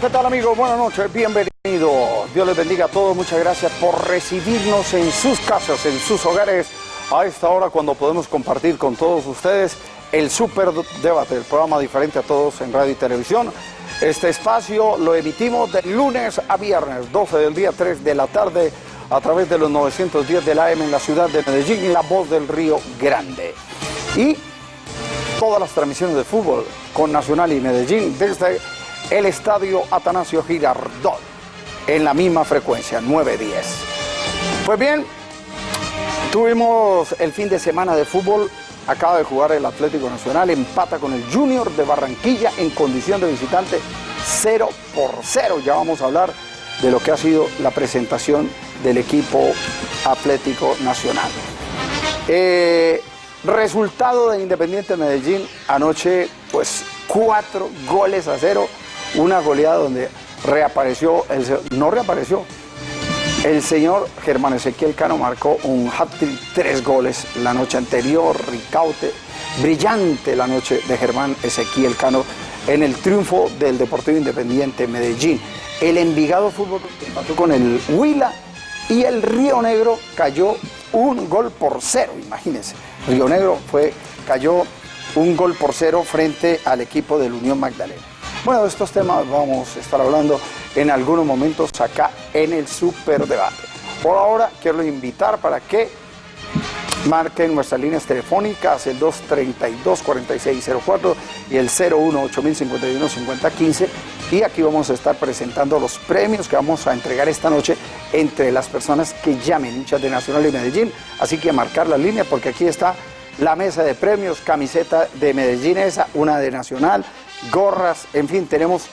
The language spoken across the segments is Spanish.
¿qué tal amigos? Buenas noches, bienvenidos. Dios les bendiga a todos, muchas gracias por recibirnos en sus casas, en sus hogares, a esta hora cuando podemos compartir con todos ustedes el Super Debate, el programa diferente a todos en radio y televisión. Este espacio lo emitimos de lunes a viernes, 12 del día, 3 de la tarde, a través de los 910 del AM en la ciudad de Medellín, La Voz del Río Grande. Y todas las transmisiones de fútbol con Nacional y Medellín desde el estadio Atanasio Girardot en la misma frecuencia, 910. Pues bien, tuvimos el fin de semana de fútbol, acaba de jugar el Atlético Nacional, empata con el Junior de Barranquilla en condición de visitante 0 por 0. Ya vamos a hablar de lo que ha sido la presentación del equipo Atlético Nacional. Eh, resultado de Independiente Medellín anoche, pues cuatro goles a cero una goleada donde reapareció, el, no reapareció, el señor Germán Ezequiel Cano marcó un hat-trick, tres goles la noche anterior, Ricaute, brillante la noche de Germán Ezequiel Cano en el triunfo del Deportivo Independiente Medellín. El Envigado Fútbol empató con el Huila y el Río Negro cayó un gol por cero, imagínense. Río Negro fue, cayó un gol por cero frente al equipo del Unión Magdalena. Bueno, de estos temas vamos a estar hablando en algunos momentos acá en el Super Debate. Por ahora quiero invitar para que marquen nuestras líneas telefónicas, el 232-4604 y el 018-051-5015. Y aquí vamos a estar presentando los premios que vamos a entregar esta noche entre las personas que llamen hinchas de Nacional y Medellín. Así que marcar la línea porque aquí está la mesa de premios, camiseta de Medellín esa, una de Nacional, gorras, en fin, tenemos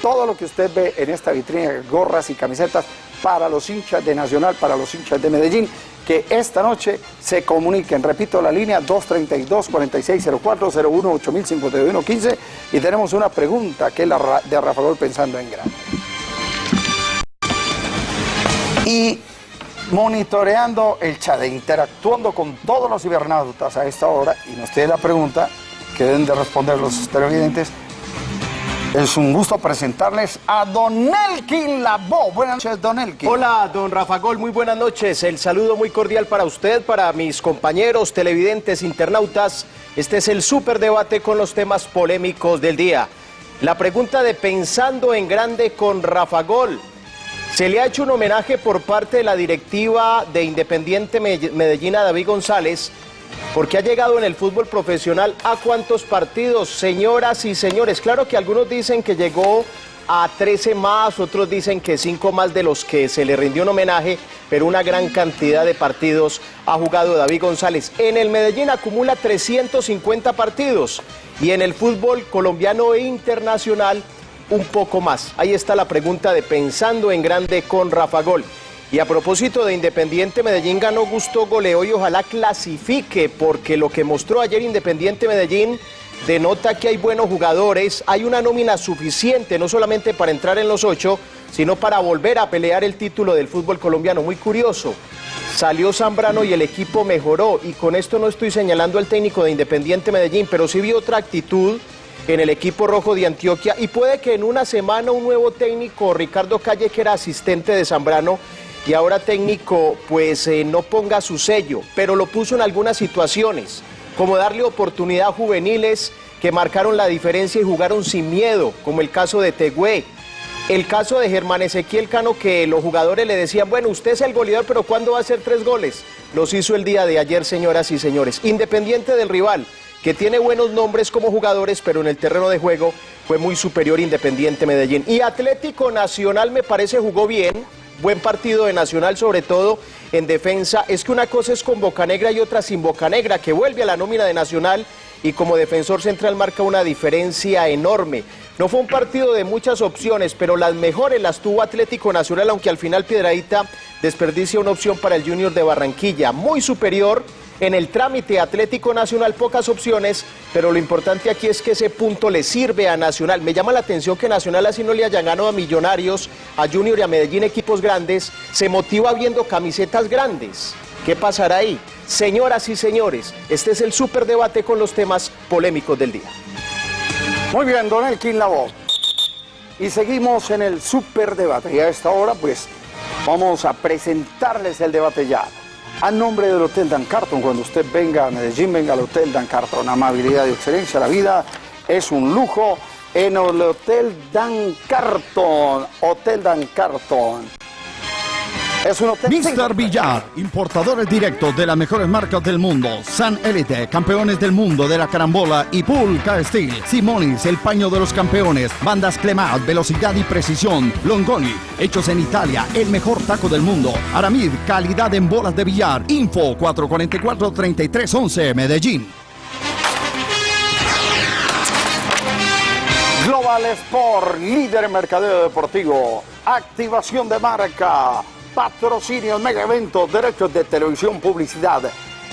todo lo que usted ve en esta vitrina, gorras y camisetas para los hinchas de Nacional, para los hinchas de Medellín, que esta noche se comuniquen, repito la línea 232-4604-01-8051-15 y tenemos una pregunta que es la de Rafa Gol pensando en grande. Y monitoreando el chat, interactuando con todos los cibernautas a esta hora, y nos tiene la pregunta que deben de responder los televidentes, es un gusto presentarles a Don Elkin Labo. Buenas noches, Don Elkin. Hola, Don Rafa Gol, muy buenas noches. El saludo muy cordial para usted, para mis compañeros televidentes, internautas. Este es el super debate con los temas polémicos del día. La pregunta de Pensando en Grande con Rafa Gol. Se le ha hecho un homenaje por parte de la directiva de Independiente Medellín a David González porque ha llegado en el fútbol profesional a cuántos partidos, señoras y señores. Claro que algunos dicen que llegó a 13 más, otros dicen que 5 más de los que se le rindió un homenaje, pero una gran cantidad de partidos ha jugado David González. En el Medellín acumula 350 partidos y en el fútbol colombiano e internacional un poco más. Ahí está la pregunta de Pensando en Grande con Rafa Gol. Y a propósito de Independiente Medellín ganó gusto goleo y ojalá clasifique porque lo que mostró ayer Independiente Medellín denota que hay buenos jugadores, hay una nómina suficiente no solamente para entrar en los ocho, sino para volver a pelear el título del fútbol colombiano. Muy curioso, salió Zambrano y el equipo mejoró y con esto no estoy señalando al técnico de Independiente Medellín, pero sí vi otra actitud en el equipo rojo de Antioquia y puede que en una semana un nuevo técnico, Ricardo Calle, que era asistente de Zambrano, y ahora técnico pues eh, no ponga su sello, pero lo puso en algunas situaciones, como darle oportunidad a juveniles que marcaron la diferencia y jugaron sin miedo, como el caso de Tegüe, el caso de Germán Ezequiel Cano que los jugadores le decían, bueno, usted es el goleador, pero ¿cuándo va a hacer tres goles? Los hizo el día de ayer, señoras y señores. Independiente del rival, que tiene buenos nombres como jugadores, pero en el terreno de juego fue muy superior Independiente Medellín. Y Atlético Nacional me parece jugó bien, buen partido de Nacional, sobre todo en defensa. Es que una cosa es con Boca Negra y otra sin Boca Negra, que vuelve a la nómina de Nacional y como defensor central marca una diferencia enorme. No fue un partido de muchas opciones, pero las mejores las tuvo Atlético Nacional, aunque al final Piedradita desperdicia una opción para el Junior de Barranquilla, muy superior en el trámite Atlético Nacional pocas opciones, pero lo importante aquí es que ese punto le sirve a Nacional. Me llama la atención que Nacional así no le haya ganado a Millonarios, a Junior y a Medellín equipos grandes, se motiva viendo camisetas grandes. ¿Qué pasará ahí? Señoras y señores, este es el super debate con los temas polémicos del día. Muy bien, don Elkin voz. y seguimos en el superdebate. Y a esta hora, pues, vamos a presentarles el debate ya. A nombre del Hotel Dan Carton, cuando usted venga a Medellín, venga al Hotel Dan Carton. Amabilidad y excelencia, la vida es un lujo en el Hotel Dan Carton. Hotel Dan Carton. Es un Mr. Villar, importadores directos de las mejores marcas del mundo. San Elite, campeones del mundo de la carambola y Pulca Steel. Simonis, el paño de los campeones. Bandas Clemat, velocidad y precisión. Longoni, hechos en Italia, el mejor taco del mundo. Aramid, calidad en bolas de billar. Info 444-3311, Medellín. Global Sport, líder en mercadeo deportivo. Activación de marca patrocinio, mega eventos, derechos de televisión, publicidad,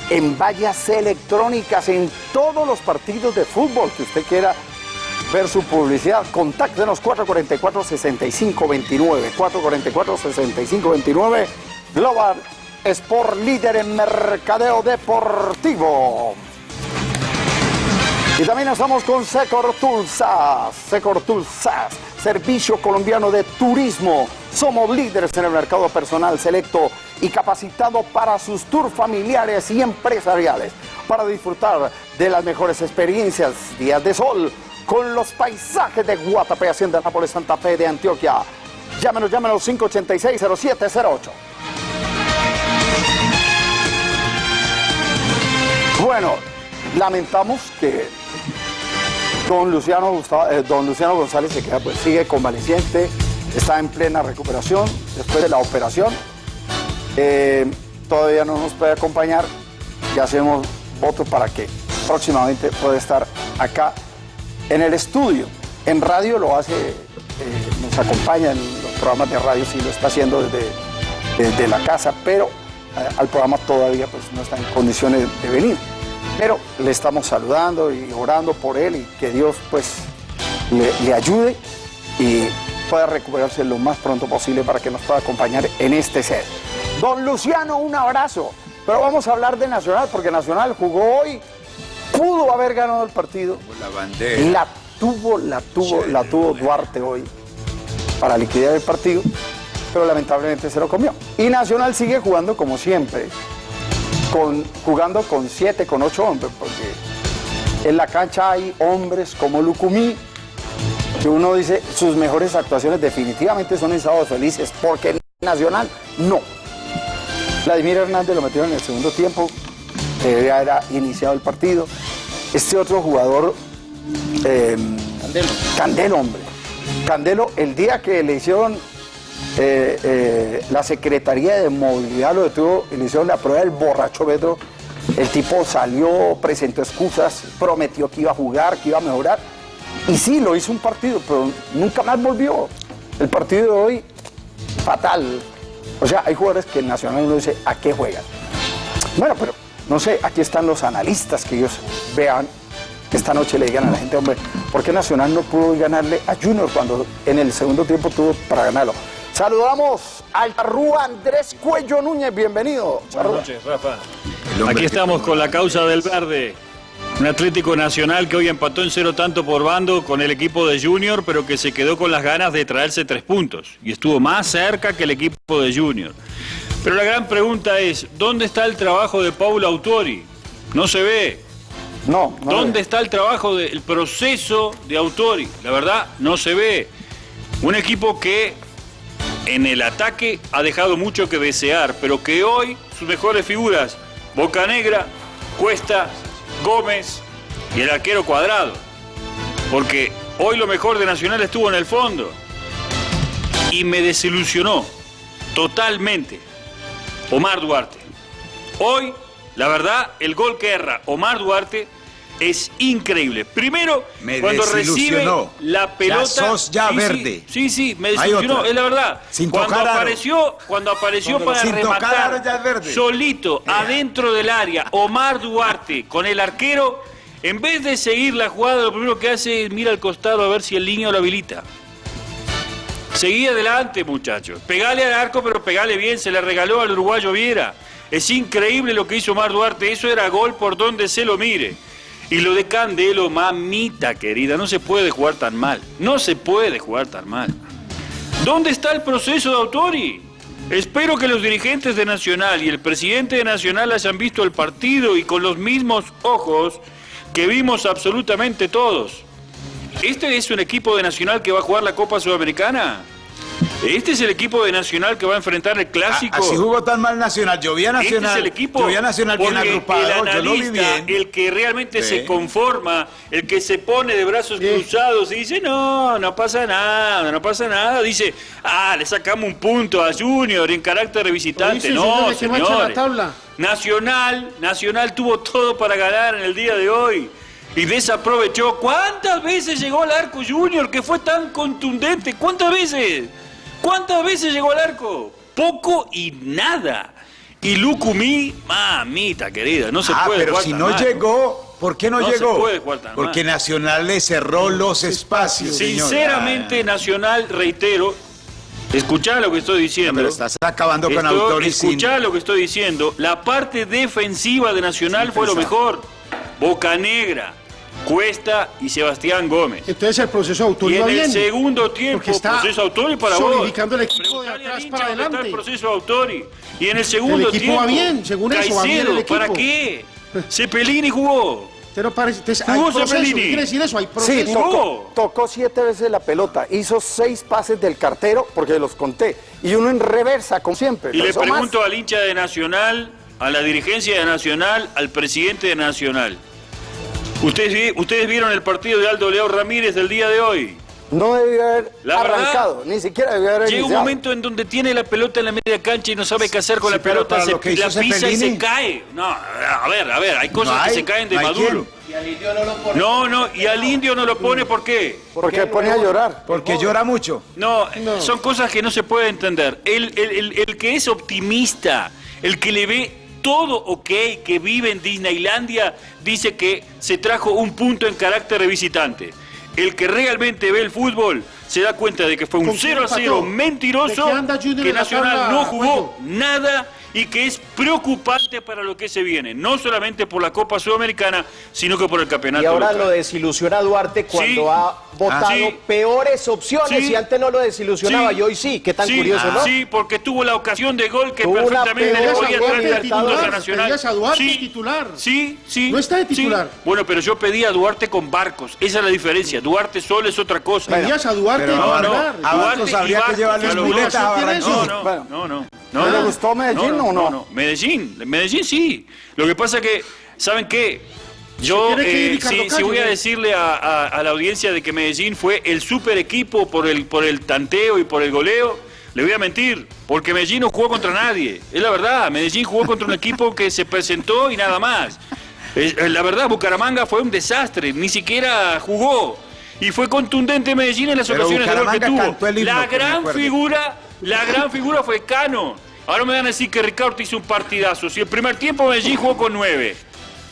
en vallas electrónicas, en todos los partidos de fútbol que usted quiera ver su publicidad. Contáctenos 444-6529, 444-6529, Global Sport Líder en Mercadeo Deportivo. Y también estamos con Secor Tulsas, Secor Tulsas, Servicio Colombiano de Turismo. Somos líderes en el mercado personal selecto y capacitado para sus tours familiares y empresariales, para disfrutar de las mejores experiencias, días de sol, con los paisajes de Guatapé, Hacienda Nápoles, Santa Fe de Antioquia. Llámenos, llámenos 586-0708. Bueno, lamentamos que Don Luciano, eh, don Luciano González se queda, pues sigue convaleciente, está en plena recuperación después de la operación. Eh, todavía no nos puede acompañar y hacemos voto para que próximamente pueda estar acá en el estudio. En radio lo hace, eh, nos acompaña en los programas de radio, sí lo está haciendo desde, desde la casa, pero al programa todavía pues, no está en condiciones de venir. Pero le estamos saludando y orando por él y que Dios pues le, ayude y pueda recuperarse lo más pronto posible para que nos pueda acompañar en este set. Don Luciano, un abrazo. Pero vamos a hablar de Nacional, porque Nacional jugó hoy, pudo haber ganado el partido. La bandera. La tuvo, la tuvo, la tuvo Duarte hoy para liquidar el partido, pero lamentablemente se lo comió. Y Nacional sigue jugando como siempre jugando con siete, con ocho hombres, porque en la cancha hay hombres como Lucumí, que uno dice sus mejores actuaciones definitivamente son en Sábados Felices, porque en Nacional no. Vladimir Hernández lo metió en el segundo tiempo, que ya era iniciado el partido. Este otro jugador, em, Candelo. Candelo, hombre. Candelo, el día que le hicieron eh, eh, la Secretaría de Movilidad lo detuvo y la prueba del borracho Pedro. El tipo salió, presentó excusas, prometió que iba a jugar, que iba a mejorar. Y sí, lo hizo un partido, pero nunca más volvió. El partido de hoy, fatal. O sea, hay jugadores que el Nacional uno dice, ¿a qué juegan? Bueno, pero no sé, aquí están los analistas que ellos vean. Esta noche le digan a la gente, hombre, ¿por qué Nacional no pudo ganarle a Junior cuando en el segundo tiempo tuvo para ganarlo? Saludamos al Rúa Andrés Cuello Núñez, bienvenido. Buenas noches, Rafa. Aquí estamos con la causa del verde. Un Atlético Nacional que hoy empató en cero tanto por bando con el equipo de Junior, pero que se quedó con las ganas de traerse tres puntos. Y estuvo más cerca que el equipo de Junior. Pero la gran pregunta es, ¿dónde está el trabajo de Paulo Autori? No se ve. No. no ¿Dónde está el trabajo del proceso de Autori? La verdad, no se ve. Un equipo que en el ataque ha dejado mucho que desear, pero que hoy sus mejores figuras, Boca Negra, Cuesta, Gómez y el arquero cuadrado. Porque hoy lo mejor de Nacional estuvo en el fondo. Y me desilusionó totalmente Omar Duarte. Hoy, la verdad, el gol que erra Omar Duarte es increíble. Primero, cuando recibe la pelota. Ya verde. Sí, sí, me desilusionó, es la verdad. cuando apareció, cuando apareció para rematar solito adentro del área, Omar Duarte con el arquero, en vez de seguir la jugada, lo primero que hace es mira al costado a ver si el niño lo habilita. Seguí adelante, muchachos. Pegale al arco, pero pegale bien, se le regaló al uruguayo Viera. Es increíble lo que hizo Omar Duarte, eso era gol por donde se lo mire. Y lo de Candelo, mamita querida, no se puede jugar tan mal. No se puede jugar tan mal. ¿Dónde está el proceso de Autori? Espero que los dirigentes de Nacional y el presidente de Nacional hayan visto el partido y con los mismos ojos que vimos absolutamente todos. ¿Este es un equipo de Nacional que va a jugar la Copa Sudamericana? Este es el equipo de Nacional que va a enfrentar el clásico. Así jugó tan mal Nacional. Yo vi a Nacional. Este es el equipo. Yo vi a Nacional bien agrupado. El yo lo vi analista, bien. el que realmente Sí. se conforma, el que se pone de brazos cruzados y dice, no, no pasa nada, no pasa nada. Dice, ah, le sacamos un punto a Junior en carácter de visitante. No, mancha la tabla. Nacional, Nacional tuvo todo para ganar en el día de hoy. Y desaprovechó. ¿Cuántas veces llegó al arco Junior que fue tan contundente? ¿Cuántas veces? ¿Cuántas veces llegó al arco? Poco y nada. Y Lucumí, mamita querida, no se ah, puede pero jugar si tan no mal. llegó, ¿por qué no, No se llegó? puede jugar tan Porque mal. Nacional le cerró los espacios. Sinceramente, Nacional, reitero, escuchá lo que estoy diciendo. pero estás acabando con sin. escuchá lo que estoy diciendo. La parte defensiva de Nacional Sin fue lo mejor. Boca Negra, Cuesta y Sebastián Gómez. Entonces el proceso de Y Autori en el bien. segundo tiempo, Porque está proceso Autori para vos. solidificando el equipo de Preguntale al atrás para adelante. el proceso Autori. Y en el segundo El equipo tiempo. va bien, según eso, va bien el equipo. ¿Para qué? Cepelini jugó. Usted no parece- entonces, Jugó proceso. Cepelini. ¿Qué quiere decir eso? Hay Sí, proceso. to- tocó, tocó siete veces la pelota, hizo seis pases del cartero, porque los conté, y uno en reversa, como siempre. Y le Eso más. pregunto al hincha de Nacional, a la dirigencia de Nacional, al presidente de Nacional. ¿Ustedes, vi- ustedes vieron el partido de Aldo Leo Ramírez del día de hoy? No debió haber La verdad, arrancado, ni siquiera debió haber Llega un momento en donde tiene la pelota en la media cancha y no sabe qué hacer con Sí, la pelota, se lo la pisa y se cae. No, a ver, a ver, hay cosas No que se caen de no hay Maduro. No, no, y al indio no lo pone, ¿por qué? Porque pone a llorar. Porque llora mucho. No, son cosas que no se puede entender. El, el- el- el que es optimista, el que le ve todo ok, que vive en Disneylandia, dice que se trajo un punto en carácter de visitante. El que realmente ve el fútbol se da cuenta de que fue un ¿Con quién 0 a 0 empató? mentiroso, ¿De qué anda Junior que Nacional no jugó nada y que es preocupante para lo que se viene, no solamente por la Copa Sudamericana, sino que por el campeonato. Y ahora local. lo desilusiona Duarte cuando Sí. ha votado Ah, sí. peores opciones Sí. y antes no lo desilusionaba Sí. y hoy sí. Qué tan Sí, curioso, ¿no? Sí, porque tuvo la ocasión de gol que Tuvo una perfectamente le podía a Duarte traer a titular, Nacional. pedías a Duarte titular. Sí, sí. No está de sí. titular. Bueno, pero yo pedí a Duarte con Barcos. Esa es la diferencia. Duarte solo es otra cosa. Pedías a Duarte no, titular. no, a Barcos y habría que Barcos, llevarle muletas a ¿Tiene Barranquilla. No, eso? no, Bueno. no, no. ¿No le gustó Medellín o no? Medellín, Medellín sí. Lo que pasa que, ¿saben qué? Yo, eh, si, si Calle, voy a ¿no? decirle a, a- a la audiencia de que Medellín fue el super equipo por el, por el tanteo y por el goleo, le voy a mentir, porque Medellín no jugó contra nadie. Es la verdad, Medellín jugó contra un equipo que se presentó y nada más. Es- eh, la verdad, Bucaramanga fue un desastre, ni siquiera jugó. Y fue contundente Medellín en las Pero ocasiones de gol que tuvo. himno, La gran figura, la gran figura fue Cano. Ahora me van a decir que Ricardo hizo un partidazo. Si el primer tiempo Medellín jugó con nueve.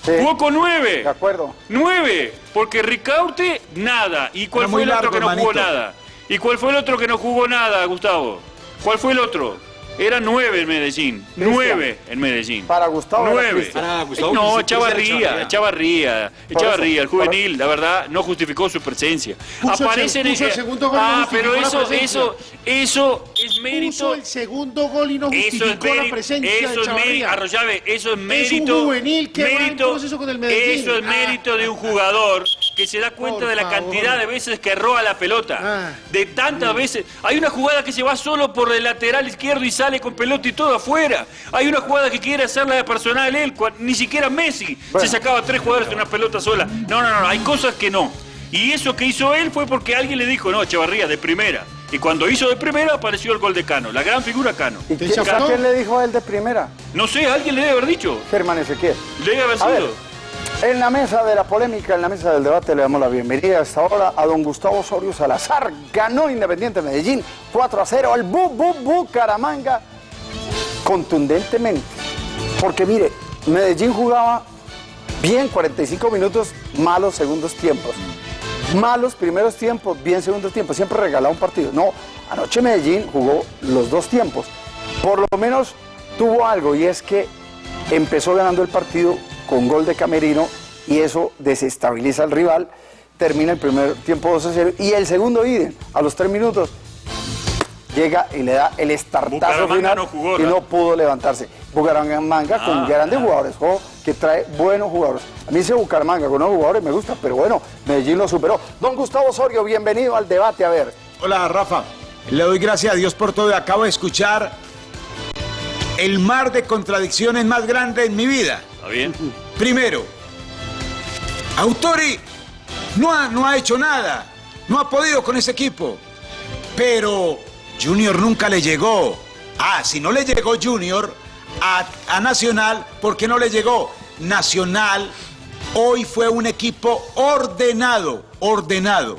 Sí, Jugó con nueve. de acuerdo. Nueve. Porque Ricaurte, nada. ¿Y cuál Era fue el otro que no jugó nada? ¿Y cuál fue el otro que no jugó nada, Gustavo? ¿Cuál fue el otro? Era nueve en Medellín. Nueve en Medellín. Para Gustavo Nueve. Cristian. Para Gustavo, no, Cristian Echavarría, Echavarría, el juvenil, la verdad, no justificó su presencia. Puso el Aparece se- en puso el segundo gol y no Ah, justificó pero eso, eso, eso es Puso mérito. el segundo gol y no Eso es justificó la mérito, presencia eso de es mérito, Chavarría. Arroyave, eso es un mérito, juvenil que va en mérito, proceso con el Medellín. eso es Ah. mérito de un jugador que se da cuenta Por de la favor. cantidad de veces que roba la pelota, Ah. de tantas veces, hay una jugada que se va solo por el lateral izquierdo y sale con pelota y todo afuera, hay una jugada que quiere hacerla de personal él, ni siquiera Messi se sacaba tres jugadores de una pelota sola, no, no, no, hay cosas que no, y eso que hizo él fue porque alguien le dijo, no, Echevarría, de primera, y cuando hizo de primera apareció el gol de Cano, la gran figura Cano. ¿Y ¿Te quién, quién le dijo a él de primera? No sé, alguien le debe haber dicho. Germán Ezequiel. Le debe haber A ver, sido. En la mesa de la polémica, en la mesa del debate, le damos la bienvenida a esta hora a don Gustavo Osorio Salazar. Ganó Independiente Medellín 4 a 0 al Bu Bu Bucaramanga contundentemente. Porque mire, Medellín jugaba bien 45 minutos, malos segundos tiempos. Malos primeros tiempos, bien segundos tiempos. Siempre regalaba un partido. No, anoche Medellín jugó los dos tiempos. Por lo menos tuvo algo y es que empezó ganando el partido con gol de Camerino y eso desestabiliza al rival. Termina el primer tiempo 2 a 0 y el segundo idem, a los 3 minutos, llega y le da el estartazo final no jugó, y ¿no? pudo levantarse. Bucaramanga con Ah. grandes jugadores, ojo, que trae buenos jugadores. A mí ese Bucaramanga con nuevos jugadores me gusta, pero bueno, Medellín lo superó. Don Gustavo Osorio, bienvenido al debate, a ver. Hola, Rafa. Le doy gracias a Dios por todo. y Acabo de escuchar el mar de contradicciones más grande en mi vida. ¿Está bien? Primero, Autori no ha, no ha hecho nada, no ha podido con ese equipo, pero Junior nunca le llegó. Ah, si no le llegó Junior a, a Nacional, ¿por qué no le llegó? Nacional hoy fue un equipo ordenado, ordenado,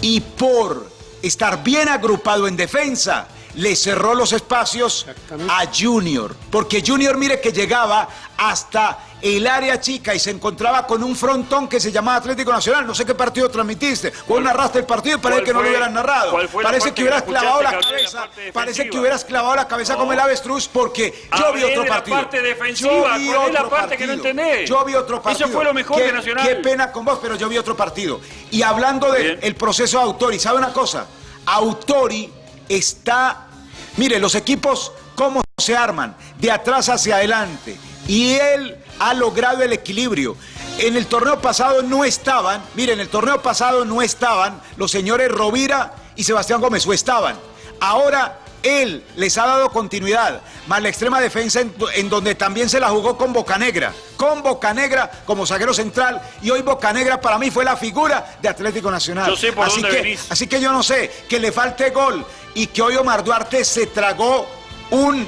y por estar bien agrupado en defensa, le cerró los espacios a Junior, porque Junior mire que llegaba hasta el área chica y se encontraba con un frontón que se llamaba Atlético Nacional. No sé qué partido transmitiste. Vos narraste el partido y parece que no lo hubieras narrado. Parece que hubieras clavado la cabeza. Parece que hubieras clavado la cabeza No. como el avestruz porque yo vi otro de la partido. parte defensiva, Yo ¿cuál vi la otro parte que no partido. entendés? Yo vi otro Eso partido. fue lo mejor Qué- de Nacional. Qué pena con vos, pero yo vi otro partido. Y hablando del proceso de Autori, ¿sabe una cosa? Autori está. Mire, los equipos, ¿cómo se arman? De atrás hacia adelante. Y él ha logrado el equilibrio. En el torneo pasado no estaban, mire, en el torneo pasado no estaban los señores Rovira y Sebastián Gómez, o estaban. Ahora él les ha dado continuidad, más la extrema defensa en, en donde también se la jugó con Bocanegra, con Bocanegra como zaguero central y hoy Bocanegra para mí fue la figura de Atlético Nacional. Yo sé por así dónde que, venís. Así que yo no sé, que le falte gol y que hoy Omar Duarte se tragó un,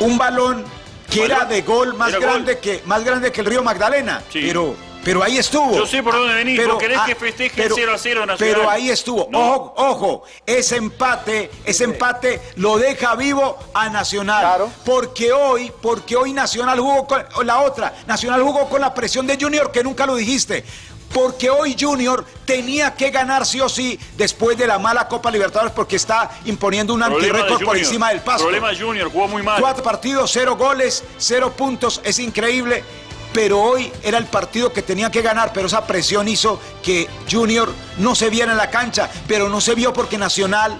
un balón que ¿Balón? era de gol más grande gol. que más grande que el Río Magdalena, Sí. pero pero ahí estuvo. Yo sé por dónde venís, vos querés que festeje el 0 a 0 Nacional. Pero ahí estuvo. No. Ojo, ojo, ese empate, ese empate lo deja vivo a Nacional. Claro. Porque hoy, porque hoy Nacional jugó con la otra, Nacional jugó con la presión de Junior que nunca lo dijiste. Porque hoy Junior tenía que ganar sí o sí después de la mala Copa Libertadores porque está imponiendo un antirrécord por encima del paso. Problema Junior, jugó muy mal. Cuatro partidos, cero goles, cero puntos, es increíble. Pero hoy era el partido que tenía que ganar, pero esa presión hizo que Junior no se viera en la cancha, pero no se vio porque Nacional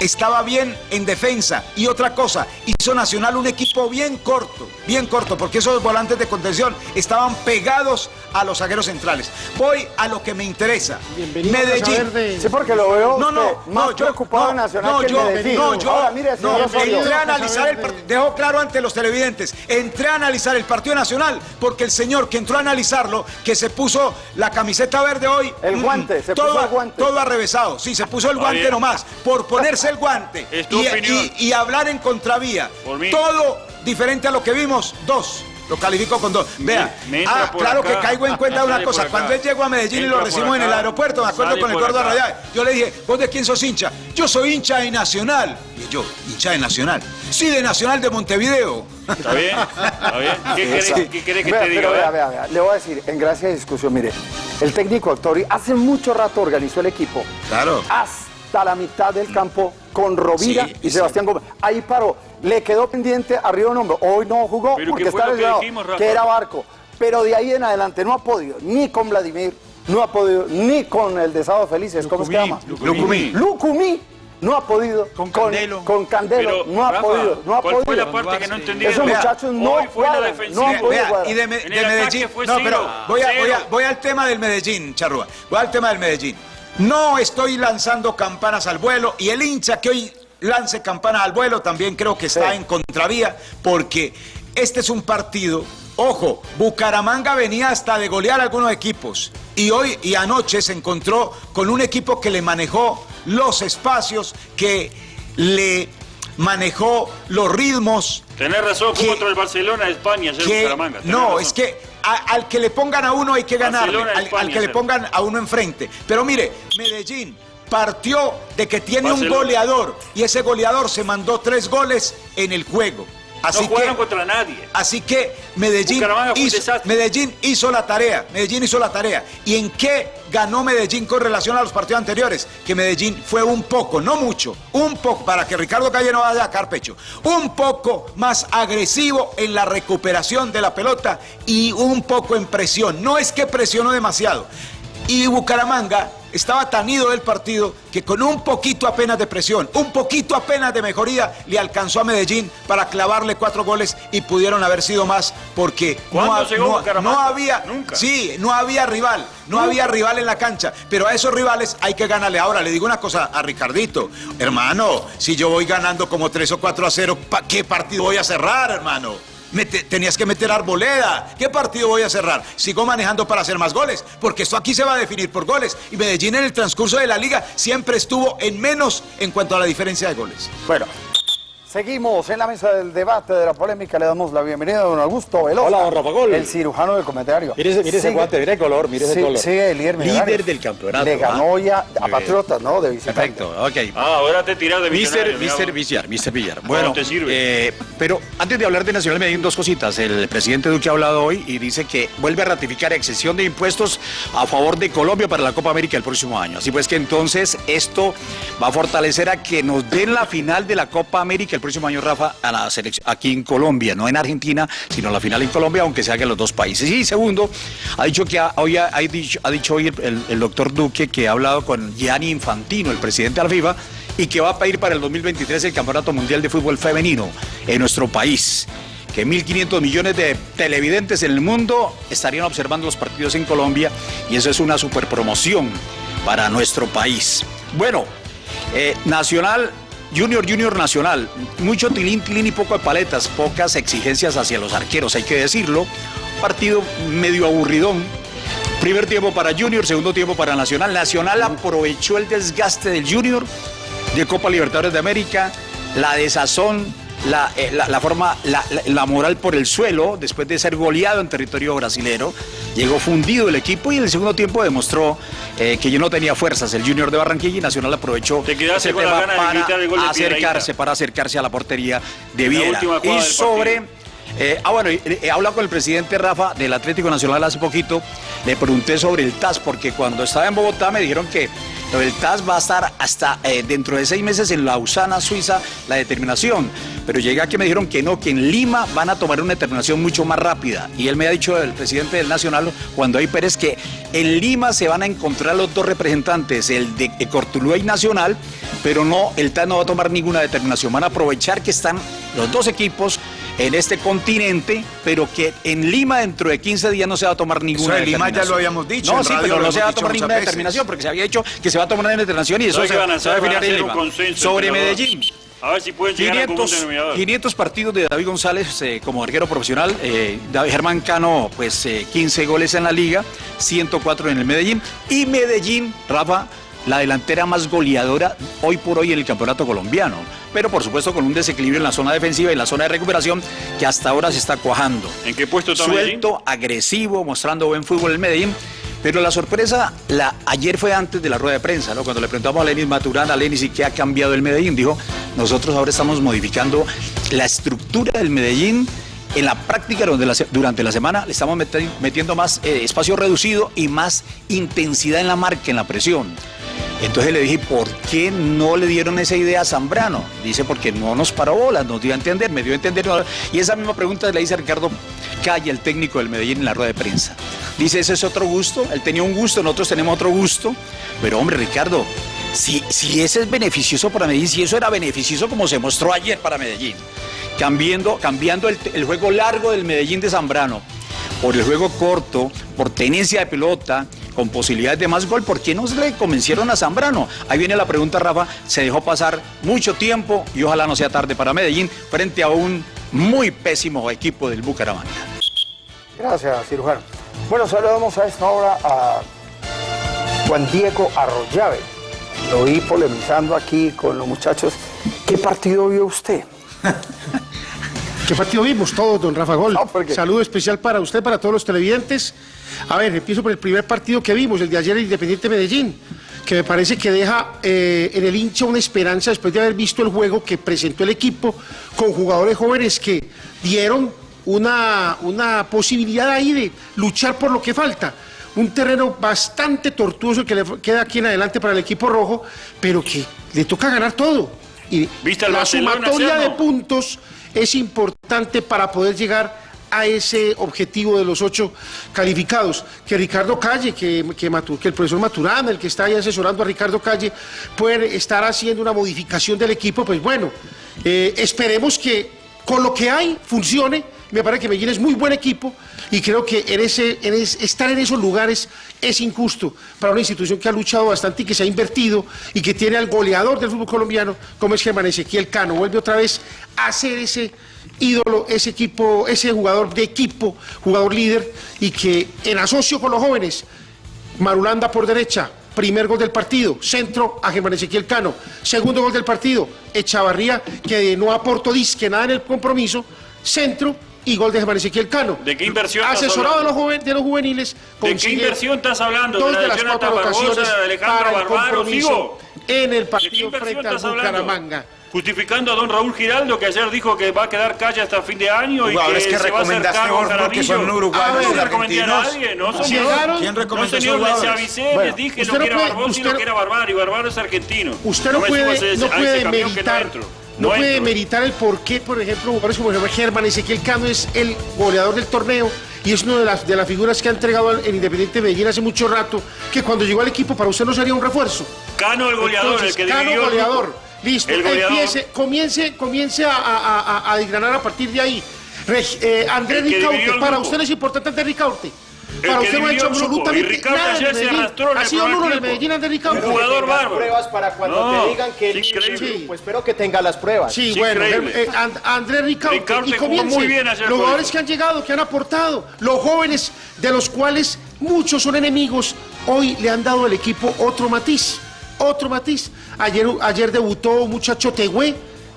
estaba bien en defensa. Y otra cosa, hizo Nacional un equipo bien corto, bien corto, porque esos volantes de contención estaban pegados a los zagueros centrales. Voy a lo que me interesa. Bienvenido Medellín. Sí, porque lo veo No, no, usted más no, yo, preocupado no, en Nacional no, que yo, Medellín. no, yo, Ahora, mire, no, Osorio. entré a analizar el partido, dejó claro ante los televidentes, entré a analizar el partido nacional, porque el señor que entró a analizarlo, que se puso la camiseta verde hoy, El mm, guante, se todo, puso el guante. todo arrevesado, sí, se puso el guante nomás, por ponerse el guante Es tu y, opinión. y- y hablar en contravía, Por mí. todo diferente a lo que vimos, dos. Lo califico con dos. Vea, ah, claro acá, que caigo en cuenta de una cosa. Cuando él llegó a Medellín y lo recibimos en el aeropuerto, me acuerdo con el gordo. Arrayá, yo le dije, ¿vos de quién sos hincha? Yo soy hincha de Nacional. Y yo, hincha de Nacional. Sí, de Nacional de Montevideo. ¿Está bien? ¿Está bien? ¿Qué querés, Sí. qué querés que Vea, te diga? pero vea, vea? vea, vea, Le voy a decir, en gracia de discusión, mire, el técnico Autori hace mucho rato organizó el equipo Claro. Hasta la mitad del campo con Rovira Sí, y sí. Sebastián Gómez. Ahí paró. Le quedó pendiente arriba un hombre. Hoy no jugó Pero porque ¿qué fue está que lesionado, que era Barco. Pero de ahí en adelante no ha podido ni con Vladimir, no ha podido ni con el de Sábado Felices, ¿cómo se llama? Lucumí. Lucumí. No ha podido. Con Candelo. Con, Candelo. Pero, no ha Rafa, podido. No ha ¿cuál podido. fue la parte que no entendí? Esos Vea, muchachos no hoy fue la defensiva. no han podido Vea, cuadrar. y de, Me- de Medellín. fue No, pero voy, a- voy, a- Cero. voy al tema del Medellín, Charrúa. Voy al tema del Medellín. No estoy lanzando campanas al vuelo y el hincha que hoy lance campanas al vuelo también creo que está Sí. en contravía porque este es un partido. Ojo, Bucaramanga venía hasta de golear a algunos equipos y hoy y anoche se encontró con un equipo que le manejó los espacios, que le manejó los ritmos, Tenés razón, que- contra el Barcelona de España, ayer que- Bucaramanga. tenés no, razón. es que a- al que le pongan a uno hay que ganarle, Barcelona, al, que le pongan a uno enfrente. Pero mire, Medellín partió de que tiene un goleador y ese goleador se mandó tres goles en el juego. Así no jugaron que- contra nadie. Así que Medellín hizo. Medellín hizo la tarea, Medellín hizo la tarea. ¿Y en qué ganó Medellín con relación a los partidos anteriores? Que Medellín fue un poco, no mucho, un poco, para que Ricardo Calle no vaya a sacar pecho, un poco más agresivo en la recuperación de la pelota y un poco en presión. No es que presionó demasiado. Y Bucaramanga estaba tan ido del partido que con un poquito apenas de presión, un poquito apenas de mejoría, le alcanzó a Medellín para clavarle cuatro goles y pudieron haber sido más porque ¿Cuándo ha- llegó Bucaramanga? no había, Nunca. sí, no había rival, no había rival en la cancha, pero a esos rivales hay que ganarle. Ahora le digo una cosa a Ricardito, hermano, si yo voy ganando como 3 o 4 a 0, ¿pa qué partido voy a cerrar, hermano? Mete- tenías que meter arboleda. ¿Qué partido voy a cerrar? Sigo manejando para hacer más goles, porque esto aquí se va a definir por goles. Y Medellín en el transcurso de la liga siempre estuvo en menos en cuanto a la diferencia de goles. Bueno, seguimos en la mesa del debate de la polémica. Le damos la bienvenida a don Augusto Velosa. Hola, don Rafa Gol. El cirujano del comentario. Mire ese, mire ese Sigue- guante, mire el color, mire ese sí, color. Sigue el líder, del campeonato. Le ganó ¿ah? a. Patriotas, ¿no? De visitante. Perfecto, ok. Ah, ahora te tiras de Mister, Mister. Villar, Mister Villar. Bueno, te sirve. eh, pero antes de hablar de Nacional Medellín, dos cositas. El presidente Duque ha hablado hoy y dice que vuelve a ratificar exención de impuestos a favor de Colombia para la Copa América el próximo año. Así pues que entonces esto va a fortalecer a que nos den la final de la Copa América el próximo año, Rafa, a la selección, aquí en Colombia, no en Argentina, sino la final en Colombia, aunque se haga en los dos países. Y segundo, ha dicho que ha- hoy ha, dicho, hoy el, doctor Duque que ha hablado con Gianni Infantino, el presidente de la FIFA, y que va a pedir para el 2023 el Campeonato Mundial de Fútbol Femenino en nuestro país. Que 1.500 millones de televidentes en el mundo estarían observando los partidos en Colombia y eso es una super promoción para nuestro país. Bueno, eh, Nacional, Junior, Junior Nacional, mucho tilín, tilín y poco de paletas, pocas exigencias hacia los arqueros, hay que decirlo. Partido medio aburridón, Primer tiempo para Junior, segundo tiempo para Nacional. Nacional aprovechó el desgaste del Junior de Copa Libertadores de América, la desazón, la, eh, la- la forma, la, moral por el suelo, después de ser goleado en territorio brasilero. Llegó fundido el equipo y en el segundo tiempo demostró eh, que yo no tenía fuerzas. El Junior de Barranquilla y Nacional aprovechó ese tema para el acercarse, para acercarse a la portería de Viera. Y sobre eh, ah, bueno, he hablado con el presidente Rafa del Atlético Nacional hace poquito. Le pregunté sobre el TAS, porque cuando estaba en Bogotá me dijeron que del TAS va a estar hasta eh, dentro de seis meses en Lausana, Suiza, la determinación. Pero llegué aquí y me dijeron que no, que en Lima van a tomar una determinación mucho más rápida. Y él me ha dicho, el presidente del Nacional, cuando hay Pérez, que en Lima se van a encontrar los dos representantes, el de Cortuluá y Nacional, pero no, el TAS no va a tomar ninguna determinación. Van a aprovechar que están los dos equipos en este continente, pero que en Lima dentro de 15 días no se va a tomar ninguna Eso de Lima ya lo habíamos dicho, No, en sí, radio pero no se va a tomar ninguna veces. determinación, porque se había dicho que se va a tomar una determinación y eso ¿Sabes se, qué van a se va a definir en Lima. consenso Sobre. Medellín. A ver si pueden llegar a un común 500, denominador. 500 partidos de David González eh, como arquero profesional. eh, David Germán Cano, pues eh, 15 goles en la liga, 104 en el Medellín. Y Medellín, Rafa, la delantera más goleadora hoy por hoy en el campeonato colombiano. Pero por supuesto con un desequilibrio en la zona defensiva y en la zona de recuperación que hasta ahora se está cuajando. ¿En qué puesto está Medellín? Suelto, agresivo, mostrando buen fútbol el Medellín. Pero la sorpresa, la, ayer fue antes de la rueda de prensa, ¿no? Cuando le preguntamos a Lenis Maturana, a Lenis, ¿y qué ha cambiado el Medellín? Dijo, nosotros ahora estamos modificando la estructura del Medellín en la práctica durante la semana le estamos meti- metiendo más eh, espacio reducido y más intensidad en la marca, en la presión. Entonces le dije, ¿por qué no le dieron esa idea a Zambrano? Dice, porque no nos paró bolas, nos dio a entender, me dio a entender. Y esa misma pregunta le hice a Ricardo Calle, el técnico del Medellín, en la rueda de prensa. Dice, ese es otro gusto, él tenía un gusto, nosotros tenemos otro gusto. Pero hombre, Ricardo, si, si ese es beneficioso para Medellín, si eso era beneficioso como se mostró ayer para Medellín, cambiando, cambiando el, juego largo del Medellín de Zambrano por el juego corto, por tenencia de pelota, con posibilidades de más gol, ¿por qué no se le convencieron a Zambrano? Ahí viene la pregunta, Rafa, se dejó pasar mucho tiempo y ojalá no sea tarde para Medellín frente a un muy pésimo equipo del Bucaramanga. Gracias, cirujano. Bueno, saludamos a esta hora a Juan Diego Arroyave. Lo vi polemizando aquí con los muchachos. ¿Qué partido vio usted? ¿Qué partido vimos todos, don Rafa Gol? No, porque- Saludo especial para usted, para todos los televidentes. A ver, empiezo por el primer partido que vimos, el de ayer, el Independiente Medellín. que me parece que deja eh, en el hincha una esperanza después de haber visto el juego que presentó el equipo con jugadores jóvenes que dieron una, una posibilidad ahí de luchar por lo que falta. Un terreno bastante tortuoso que le queda aquí en adelante para el equipo rojo, pero que le toca ganar todo. Y ¿Viste la sumatoria de puntos es importante para poder llegar a ese objetivo de los ocho calificados. Que Ricardo Calle, que, que, que el profesor Maturana, el que está ahí asesorando a Ricardo Calle, puede estar haciendo una modificación del equipo, pues bueno, eh, esperemos que con lo que hay funcione. Me parece que Medellín es muy buen equipo y creo que en ese, en es- estar en esos lugares es injusto para una institución que ha luchado bastante y que se ha invertido y que tiene al goleador del fútbol colombiano, como es Germán Ezequiel Cano. Vuelve otra vez a ser ese ídolo, ese equipo, ese jugador de equipo, jugador líder y que en asocio con los jóvenes Marulanda por derecha, primer gol del partido, centro a Germán Ezequiel Cano, segundo gol del partido, Echavarría, que no aportó disque nada en el compromiso, centro y gol de Germán Ezequiel Cano. ¿De qué inversión estás Asesorado de los, hablando? de los juveniles. ¿De qué inversión estás hablando? ¿De Dos la de las Jonathan cuatro Barbosa, ocasiones de Alejandro para el Barbaro, compromiso sigo? en el ¿De qué partido frente al estás? Bucaramanga. Justificando a don Raúl Giraldo, que ayer dijo que va a quedar calle hasta fin de año y que, que se va a hacer cargo porque son uruguayos Ah, no recomendé a nadie, no, señor. ¿Quién No, recomendó señor, les avisé, Bueno, les dije usted lo no que era Barbosa y usted lo no- que era Barbaro, y Barbaro es argentino. Usted no, me puede, no puede meritar, no puede entro. meritar el por qué, por ejemplo, jugadores como Germán Ezequiel Cano es el goleador del torneo y es una de las, de las figuras que ha entregado el Independiente Medellín hace mucho rato, que cuando llegó al equipo para usted no sería un refuerzo. Cano el goleador, Entonces, el que Cano el goleador. grupo. Listo, El goleador. empiece, comience, comience a, a, a, a desgranar a partir de ahí. Reg- eh, Andrés El Ricaurte, el para usted es importante Andrés Ricaurte. El Para usted no ha hecho el absolutamente Ricardo nada Medellín. Ha el sido primer uno de. Medellín Andrés Ricaurte. Un jugador bárbaro. pruebas para cuando No, te digan que es increíble. Sí, pues espero que tenga las pruebas. Sí, Sí, bueno, eh, And- Andrés. Ricaurte y comience. muy bien ayer Los jugadores que han llegado, que han aportado, los jóvenes, de los cuales muchos son enemigos, hoy le han dado al equipo otro matiz. Otro matiz. Ayer, ayer debutó un muchacho Tegüe,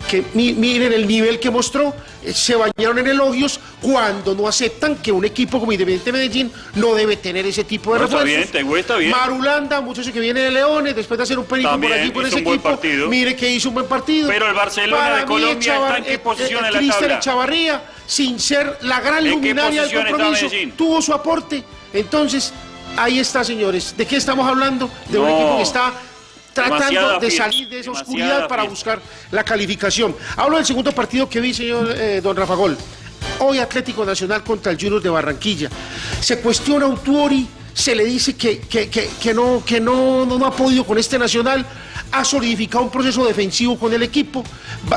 que mi- miren el nivel que mostró, eh, se bañaron en elogios cuando no aceptan que un equipo como Independiente Medellín no debe tener ese tipo de No, está refuerzos. bien, Tegüe está bien. Marulanda, muchacho que viene de Leones, después de hacer un perico por allí por ese un equipo, partido. mire que hizo un buen partido. Pero el Barcelona Para de Colombia Echavar- está en qué eh, posición en la Cristian. Echavarría, sin ser la gran ¿En qué luminaria del está compromiso, tuvo su aporte. Entonces, ahí está, señores. ¿De qué estamos hablando? De un equipo que está tratando de salir de esa oscuridad para buscar la calificación. Hablo del segundo partido que vi, señor eh, don Rafa Gol. Hoy Atlético Nacional contra el Junior de Barranquilla. Se cuestiona a Autuori, se le dice que, que- que- que no, que no, no, no ha podido con este Nacional, ha solidificado un proceso defensivo con el equipo.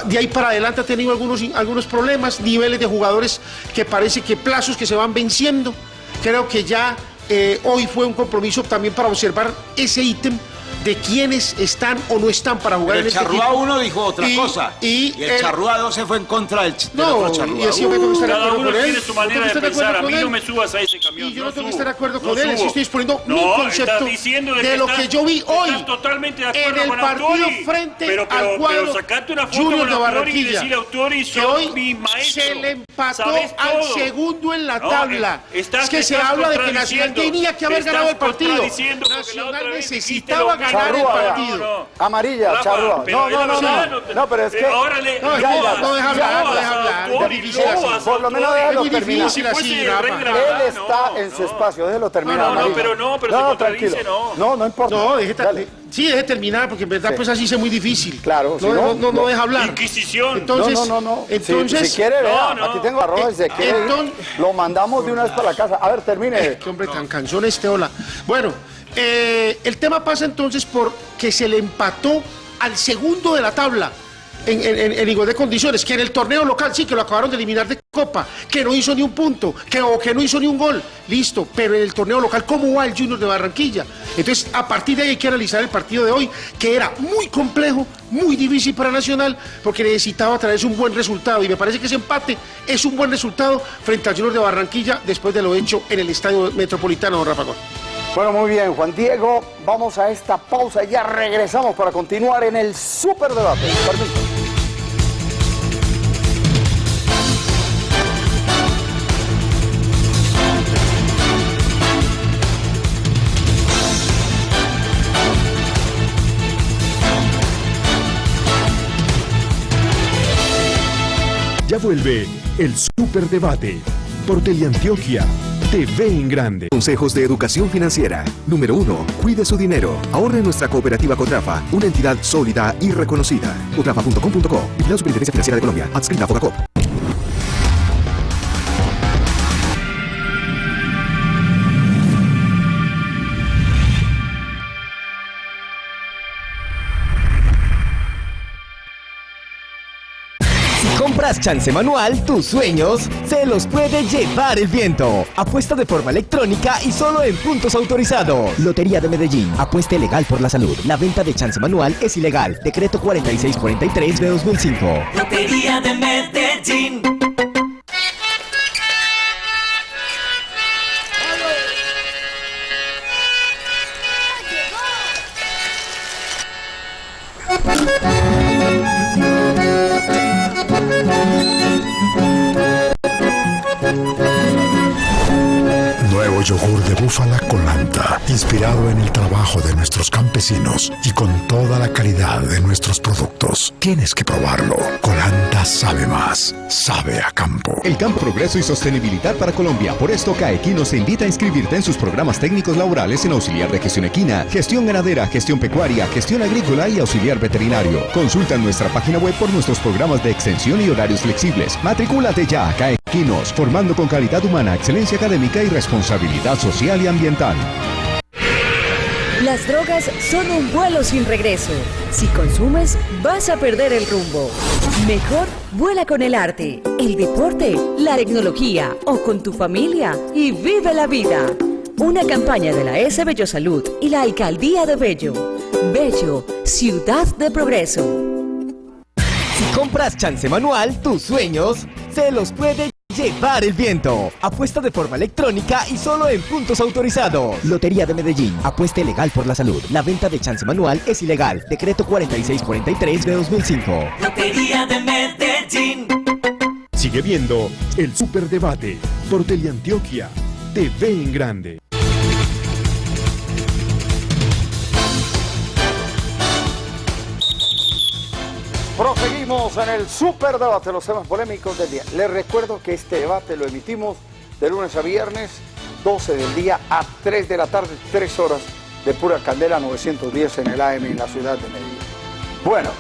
De ahí para adelante ha tenido algunos, algunos problemas, niveles de jugadores que parece que plazos que se van venciendo. Creo que ya eh, hoy fue un compromiso también para observar ese ítem de quiénes están o no están para jugar Pero en el este Charrúa. 1 dijo otra Y- cosa. Y, Y, el el- Charrúa 2 se fue en contra del, no, otro Charrúa. y así yo tengo que estar de Cada acuerdo uno con él. tiene su manera de pensar. A mí no me subas a ese camión. Y yo no no tengo que estar de acuerdo no con él, subo. así estoy exponiendo mi concepto de, de que lo que yo vi hoy totalmente de acuerdo en el con partido Autori. frente pero, pero, al cuadro Pero una foto Junior de y Barranquilla, decirle Autori, que hoy mi maestro. se le empató al segundo en la tabla. eh, es que se habla de que Nacional tenía que haber ganado el partido. Nacional necesitaba mismo. Ganar el partido. No, no. Amarilla, charrúa. No, no, no, no. No, pero es eh, que. ahora le- No, no, deja hablar, no deja hablar. Es difícil así. Por lo menos déjalo muy terminar. difícil así, Fuese Rafa. regla, Él está en su espacio, déjelo terminar. No, no, pero no, pero se contradice, no. No, no importa. No, Dale. sí, deje terminar, porque en verdad Sí. pues así es muy difícil. Claro, si no, no, no, no, no. deja hablar. Inquisición. Entonces, no, no, no, no. Si- entonces, si, quiere, vea, No, no. aquí tengo arroz, si Eh, quiere ir, entonces- lo mandamos de una vez para la casa. A ver, termine. Qué hombre tan cansón este, hola. Bueno, eh, el tema pasa entonces por que se le empató al segundo de la tabla. En, igual de condiciones, que en el torneo local sí que lo acabaron de eliminar de Copa, que no hizo ni un punto, que, o que no hizo ni un gol, listo, pero en el torneo local, ¿cómo va el Junior de Barranquilla? Entonces, a partir de ahí hay que analizar el partido de hoy, que era muy complejo, muy difícil para Nacional, porque necesitaba traerse un buen resultado, y me parece que ese empate es un buen resultado frente al Junior de Barranquilla después de lo hecho en el Estadio Metropolitano, don Rafa Gol. Bueno, muy bien, Juan Diego, vamos a esta pausa y ya regresamos para continuar en el superdebate. Permiso. Ya vuelve el Superdebate por Teleantioquia TV en grande. Consejos de educación financiera. Número 1. Cuide su dinero. Ahorre en nuestra cooperativa Cotrafa, una entidad sólida y reconocida. Cotrafa.com.co. la Superintendencia Financiera de Colombia. Adscrita a Fogacop. Chance manual, tus sueños se los puede llevar el viento. Apuesta de forma electrónica y solo en puntos autorizados. Lotería de Medellín. Apuesta legal por la salud. La venta de chance manual es ilegal. Decreto 4643 de 2005. Lotería de Medellín. Yogur de búfala colanta, inspirado en el trabajo de nuestros campesinos y con toda la calidad de nuestros productos. Tienes que probarlo. Colanta sabe más, sabe a campo. El campo, progreso y sostenibilidad para Colombia. Por esto, CAEquinos te invita a inscribirte en sus programas técnicos laborales en auxiliar de gestión equina, gestión ganadera, gestión pecuaria, gestión agrícola y auxiliar veterinario. Consulta nuestra página web por nuestros programas de extensión y horarios flexibles. Matricúlate ya, CAEquinos, formando con calidad humana, excelencia académica y responsabilidad social y ambiental. Las drogas son un vuelo sin regreso. Si consumes, vas a perder el rumbo. Mejor vuela con el arte, el deporte, la tecnología o con tu familia y vive la vida. Una campaña de la S Bello Salud y la Alcaldía de Bello. Bello, ciudad de progreso. Si compras chance manual, tus sueños se los puede Llevar el viento. Apuesta de forma electrónica y solo en puntos autorizados. Lotería de Medellín. Apuesta legal por la salud. La venta de chance manual es ilegal. Decreto 4643 de 2005. Lotería de Medellín. Sigue viendo el Superdebate por Teleantioquia. TV en grande. Proseguimos en el super debate, los temas polémicos del día. Les recuerdo que este debate lo emitimos de lunes a viernes, 12 del día a 3 de la tarde, 3 horas de pura candela, 910 en el AM en la ciudad de Medellín. Bueno,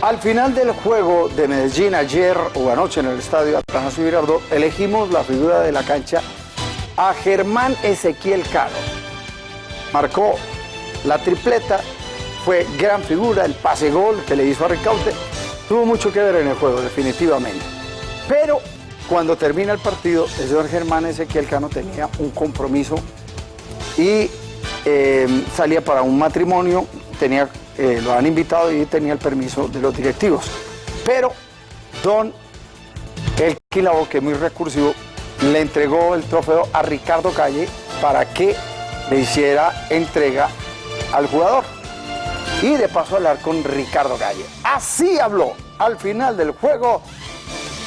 al final del juego de Medellín ayer o anoche en el estadio Atanasio Girardot, elegimos la figura de la cancha a Germán Ezequiel Caro. Marcó la tripleta fue gran figura, el pase gol que le hizo a Ricaute, tuvo mucho que ver en el juego, definitivamente. Pero cuando termina el partido, el señor Germán Ezequiel Cano tenía un compromiso y eh, salía para un matrimonio, tenía, eh, lo han invitado y tenía el permiso de los directivos. Pero don El Quilabo, que es muy recursivo, le entregó el trofeo a Ricardo Calle para que le hiciera entrega al jugador y de paso hablar con Ricardo Calle. Así habló al final del juego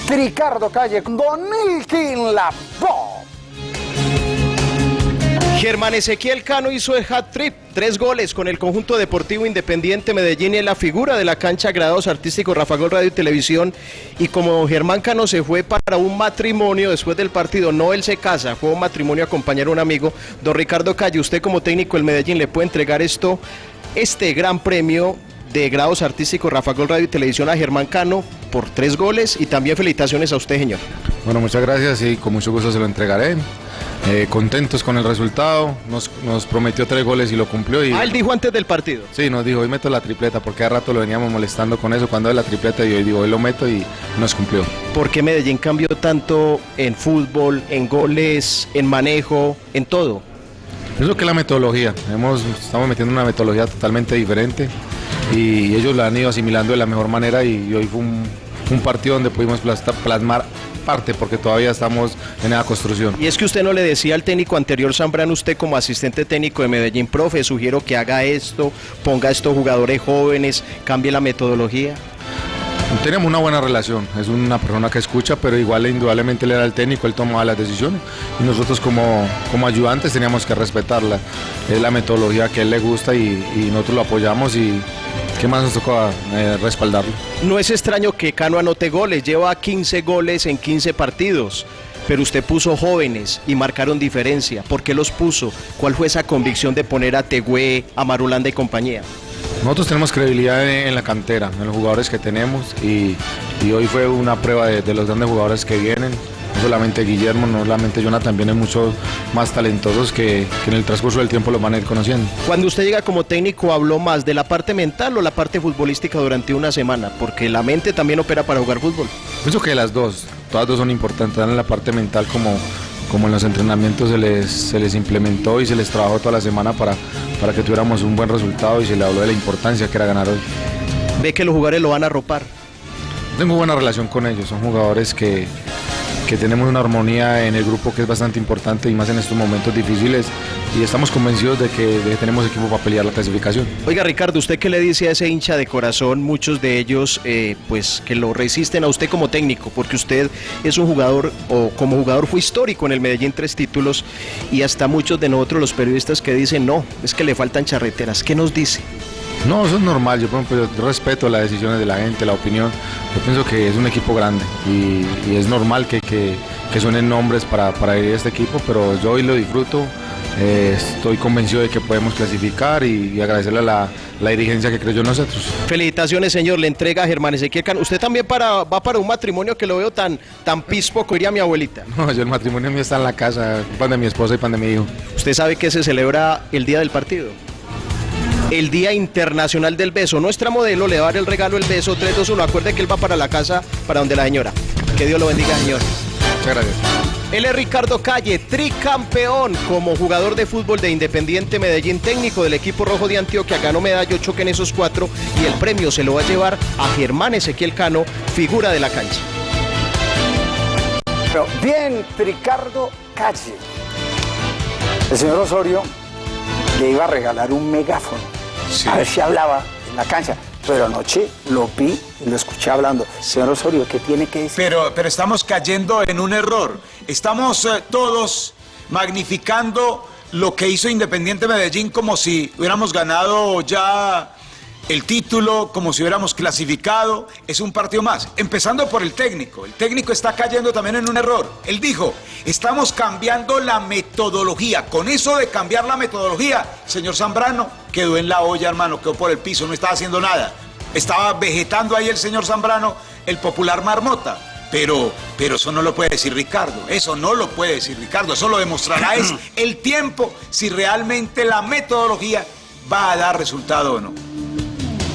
Ricardo Calle con Don Ilkin La Germán Ezequiel Cano hizo el hat-trick, tres goles con el conjunto deportivo independiente Medellín y la figura de la cancha Grados Artísticos Rafa Gol Radio y Televisión. Y como Germán Cano se fue para un matrimonio después del partido, no él se casa, fue un matrimonio acompañar a un amigo. Don Ricardo Calle, usted como técnico del Medellín le puede entregar esto este gran premio de grados artísticos Rafa Gol Radio y Televisión a Germán Cano por tres goles y también felicitaciones a usted, señor. Bueno, muchas gracias y con mucho gusto se lo entregaré. Eh, contentos con el resultado, nos, prometió tres goles y lo cumplió. Y, ah, él dijo antes del partido. Sí, nos dijo, hoy meto la tripleta, porque hace rato lo veníamos molestando con eso, cuando es la tripleta y hoy digo, hoy lo meto y nos cumplió. ¿Por qué Medellín cambió tanto en fútbol, en goles, en manejo, en todo? Lo que la metodología. Hemos, estamos metiendo una metodología totalmente diferente y ellos la han ido asimilando de la mejor manera y hoy fue un, partido donde pudimos plasmar parte porque todavía estamos en la construcción. Y es que usted no le decía al técnico anterior Zambrano, usted como asistente técnico de Medellín, profe, sugiero que haga esto, ponga estos jugadores jóvenes, cambie la metodología. Tenemos una buena relación, es una persona que escucha, pero igual indudablemente él era el técnico, él tomaba las decisiones y nosotros como, como ayudantes teníamos que respetarla. Es la metodología que a él le gusta y, nosotros lo apoyamos y ¿qué más nos tocó eh, respaldarlo? No es extraño que Cano anote goles, lleva 15 goles en 15 partidos. Pero usted puso jóvenes y marcaron diferencia. ¿Por qué los puso? ¿Cuál fue esa convicción de poner a Tegüe, a Marulanda y compañía? Nosotros tenemos credibilidad en, en la cantera, en los jugadores que tenemos y, y hoy fue una prueba de, de los grandes jugadores que vienen. No solamente Guillermo, no solamente Jonathan, vienen muchos más talentosos que, que en el transcurso del tiempo los van a ir conociendo. Cuando usted llega como técnico, ¿habló más de la parte mental o la parte futbolística durante una semana? Porque la mente también opera para jugar fútbol. Pienso que las dos, todas dos son importantes, tanto en la parte mental como, como en los entrenamientos se les, se les implementó y se les trabajó toda la semana para, para que tuviéramos un buen resultado y se le habló de la importancia que era ganar hoy. Ve que los jugadores lo van a ropar. Tengo buena relación con ellos, son jugadores que, que tenemos una armonía en el grupo que es bastante importante y más en estos momentos difíciles y estamos convencidos de que, tenemos equipo para pelear la clasificación. Oiga Ricardo, ¿usted qué le dice a ese hincha de corazón? Muchos de ellos eh, pues que lo resisten a usted como técnico, porque usted es un jugador o como jugador fue histórico en el Medellín tres títulos y hasta muchos de nosotros los periodistas que dicen no, es que le faltan charreteras. ¿Qué nos dice? No, eso es normal. Yo, por ejemplo, yo respeto las decisiones de la gente, la opinión. Yo pienso que es un equipo grande y, y es normal que, que, que suenen nombres para, para ir a este equipo, pero yo hoy lo disfruto. Eh, estoy convencido de que podemos clasificar y, y agradecerle a la, la dirigencia que creyó en nosotros. Felicitaciones, señor. Le entrega a Germán Ezequiel Cano. Usted también para, va para un matrimonio que lo veo tan, tan pispo, diría mi abuelita. No, yo el matrimonio mío está en la casa, pan de mi esposa y pan de mi hijo. ¿Usted sabe que se celebra el día del partido? El Día Internacional del Beso. Nuestra modelo le va a dar el regalo el beso 321. Acuerde que él va para la casa, para donde la señora. Que Dios lo bendiga, señor. Muchas gracias. Él es Ricardo Calle, tricampeón como jugador de fútbol de Independiente Medellín, técnico del equipo rojo de Antioquia, ganó medalla 8 en esos cuatro y el premio se lo va a llevar a Germán Ezequiel Cano, figura de la cancha. Pero bien, Ricardo Calle. El señor Osorio le iba a regalar un megáfono. A ver si hablaba en la cancha. Pero anoche lo vi y lo escuché hablando. Señor Osorio, ¿qué tiene que decir? Pero, pero estamos cayendo en un error. Estamos eh, todos magnificando lo que hizo Independiente Medellín como si hubiéramos ganado ya el título, como si hubiéramos clasificado. Es un partido más. Empezando por el técnico. El técnico está cayendo también en un error. Él dijo, estamos cambiando la metodología. Con eso de cambiar la metodología, señor Zambrano quedó en la olla, hermano, quedó por el piso, no estaba haciendo nada. Estaba vegetando ahí el señor Zambrano, el popular marmota. Pero, pero eso no lo puede decir Ricardo, eso no lo puede decir Ricardo, eso lo demostrará es el tiempo si realmente la metodología va a dar resultado o no.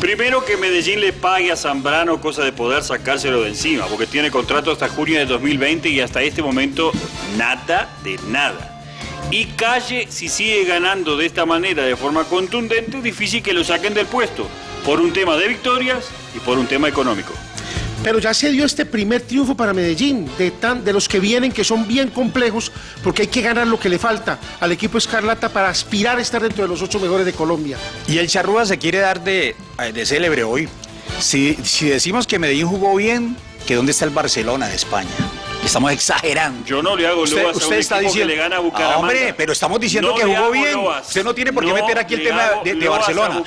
Primero que Medellín le pague a Zambrano cosa de poder sacárselo de encima, porque tiene contrato hasta junio de 2020 y hasta este momento nada de nada. Y Calle, si sigue ganando de esta manera, de forma contundente, difícil que lo saquen del puesto, por un tema de victorias y por un tema económico. Pero ya se dio este primer triunfo para Medellín, de, tan, de los que vienen, que son bien complejos, porque hay que ganar lo que le falta al equipo Escarlata para aspirar a estar dentro de los ocho mejores de Colombia. Y el Charrúa se quiere dar de, de célebre hoy. Si, si decimos que Medellín jugó bien, que dónde está el Barcelona de España. Estamos exagerando. Yo no le hago usted, loas a usted un está diciendo, que le gana a Bucaramanga. hombre, pero estamos diciendo No que jugó bien. loas. Usted no tiene por qué No meter aquí el tema de, Barcelona.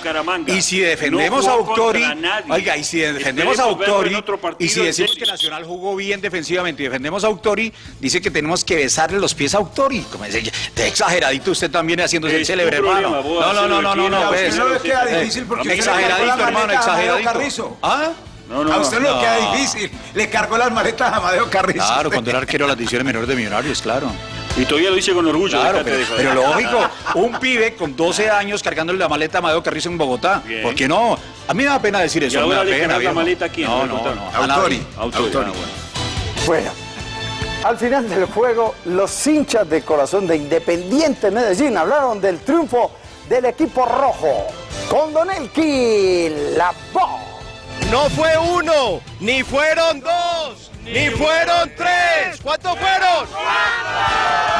Y si defendemos No a Auctori, oiga, y si defendemos a Auctori, y si decimos que Nacional jugó bien defensivamente y defendemos a Auctori, dice que tenemos que besarle los pies a Auctori. Como dice, está exageradito usted también haciéndose el célebre, hermano. No, no, no, no, no, no, exageradito, hermano, exageradito. Carrizo. ¿Ah? No, no, a usted no no. queda difícil. Le cargó las maletas a Amadeo Carrizo. Claro, cuando era arquero de las divisiones menores de Millonarios, claro. Y todavía lo dice con orgullo. Claro, pero, pero lógico, un pibe con 12 años cargándole la maleta a Amadeo Carrizo en Bogotá. Bien. ¿Por qué no? A mí me da pena decir ¿Y eso. me da le pena, la maleta? No, no, no. a Autori. nadie. Autori, Autori. ah, bueno. Al final del juego, los hinchas de corazón de Independiente Medellín hablaron del triunfo del equipo rojo. Con Don Elqui, la voz. No fue uno, ni fueron dos, ni fueron tres. ¿Cuántos fueron?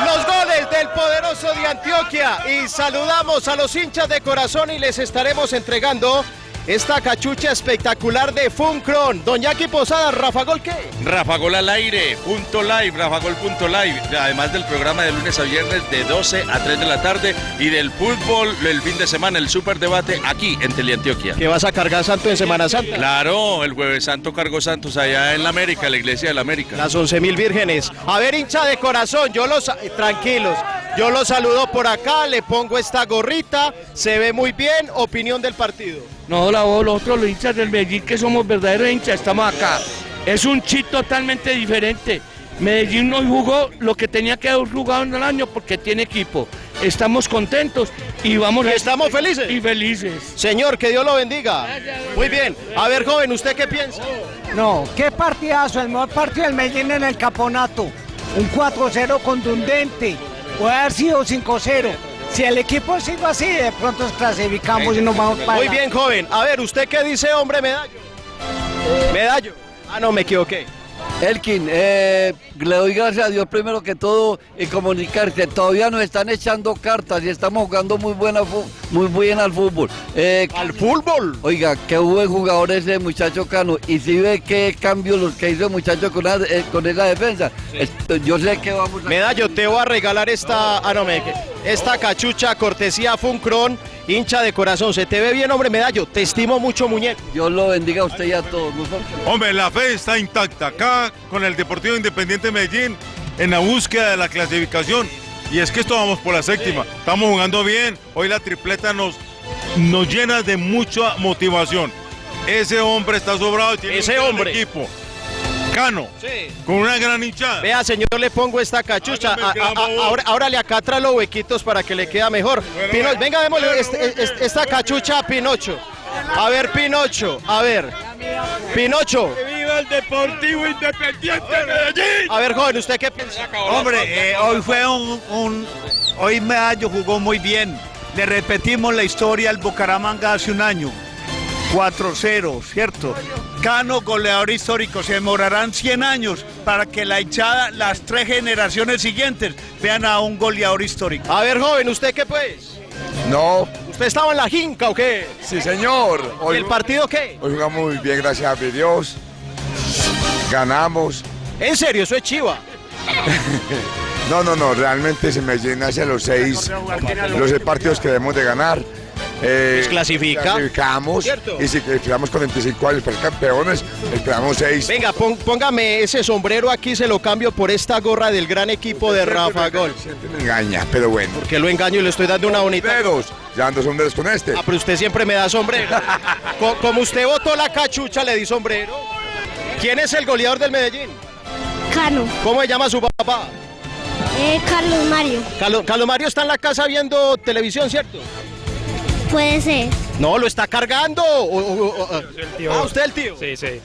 Los goles del poderoso de Antioquia. Y saludamos a los hinchas de corazón y les estaremos entregando esta cachucha espectacular de Funcron. Don Jackie Posada, Rafa Gol, ¿qué? Rafa Gol al aire, punto live, Rafa Gol punto live. Además del programa de lunes a viernes de 12 a 3 de la tarde y del fútbol el fin de semana, el super debate aquí en Teleantioquia. ¿Que vas a cargar santo en Semana Santa? Claro, el jueves santo cargo santos allá en la América, la iglesia de la América. Las 11 mil vírgenes. A ver, hincha de corazón, yo los... eh, Tranquilos. Yo los saludo por acá, le pongo esta gorrita, se ve muy bien, opinión del partido. No, la voz, nosotros los hinchas del Medellín que somos verdaderos hinchas, estamos acá. Es un chip totalmente diferente. Medellín no jugó lo que tenía que haber jugado en el año porque tiene equipo. Estamos contentos y vamos ¿Y estamos felices? Y felices. Señor, que Dios lo bendiga. Muy bien. A ver, joven, ¿usted qué piensa? No, qué partidazo, el mejor partido del Medellín en el campeonato. Un 4-0 contundente. Puede haber sido 5-0. Si el equipo sigue así, de pronto nos clasificamos y nos vamos para Muy bien, joven. A ver, ¿usted qué dice, hombre, medallo? Medallo. Ah, no, me equivoqué. Elkin, eh, le doy gracias a Dios primero que todo y comunicar que todavía nos están echando cartas y estamos jugando muy buena muy bien al fútbol. ¿Al fútbol? Oiga, qué buen jugador ese muchacho Cano. Y si ve qué cambios los que hizo el muchacho con, la- eh, con esa defensa. Yo sé que vamos a... Medallo, te voy a regalar esta, ah, no, me, esta cachucha cortesía Funcron, hincha de corazón. Se te ve bien, hombre, Medallo. Te estimo mucho, muñeco. Dios lo bendiga a usted y a todos. Hombre, la fe está intacta. Acá con el Deportivo Independiente de Medellín en la búsqueda de la clasificación. Y es que esto vamos por la séptima. Estamos jugando bien. Hoy la tripleta nos, nos llena de mucha motivación. Ese hombre está sobrado y tiene Ese un gran hombre. equipo. Con una gran hinchada. Vea, señor, le pongo esta cachucha. A- a- ahora, ahora le acatra los huequitos para que le queda mejor. Pino- venga, démosle este- este- esta cachucha a Pinocho. A ver, Pinocho, a ver. Pinocho. ¡Viva el Deportivo Independiente Medellín! A ver, joven, ¿usted qué piensa? Hombre, eh, hoy fue un, un- Hoy Medallo jugó muy bien. Le repetimos la historia al Bucaramanga hace un año. 4-0, ¿cierto? Cano, goleador histórico. Se demorarán 100 años para que la hinchada, las tres generaciones siguientes, vean a un goleador histórico. A ver, joven, ¿usted qué pues? No. ¿Usted estaba en la jinca o qué? Sí, señor. ¿Y el partido qué? Hoy jugamos muy bien, gracias a mi Dios. Ganamos. ¿En serio? Eso es chiva. No, no, no, realmente se me llena hacia los seis, los seis partidos que debemos de ganar. Eh, Pues clasifica. Clasificamos. ¿Cierto? Y si quedamos 45 años para campeones, esperamos seis. Venga, pon- póngame ese sombrero aquí, se lo cambio por esta gorra del gran equipo de Rafa Gol. Me engaña, pero bueno. Que lo engaño y le estoy dando una bonita. Sombreros, ya ando sombreros con este. Ah, pero usted siempre me da sombrero. Co- Como usted votó la cachucha, le di sombrero. ¿Quién es el goleador del Medellín? Cano, ¿Cómo se llama su papá? eh, Carlos Mario, Carlos, Carlos Mario está en la casa viendo televisión, ¿cierto? Puede ser. No, lo está cargando. O- o- o- o- Ah, usted el tío. Sí, sí.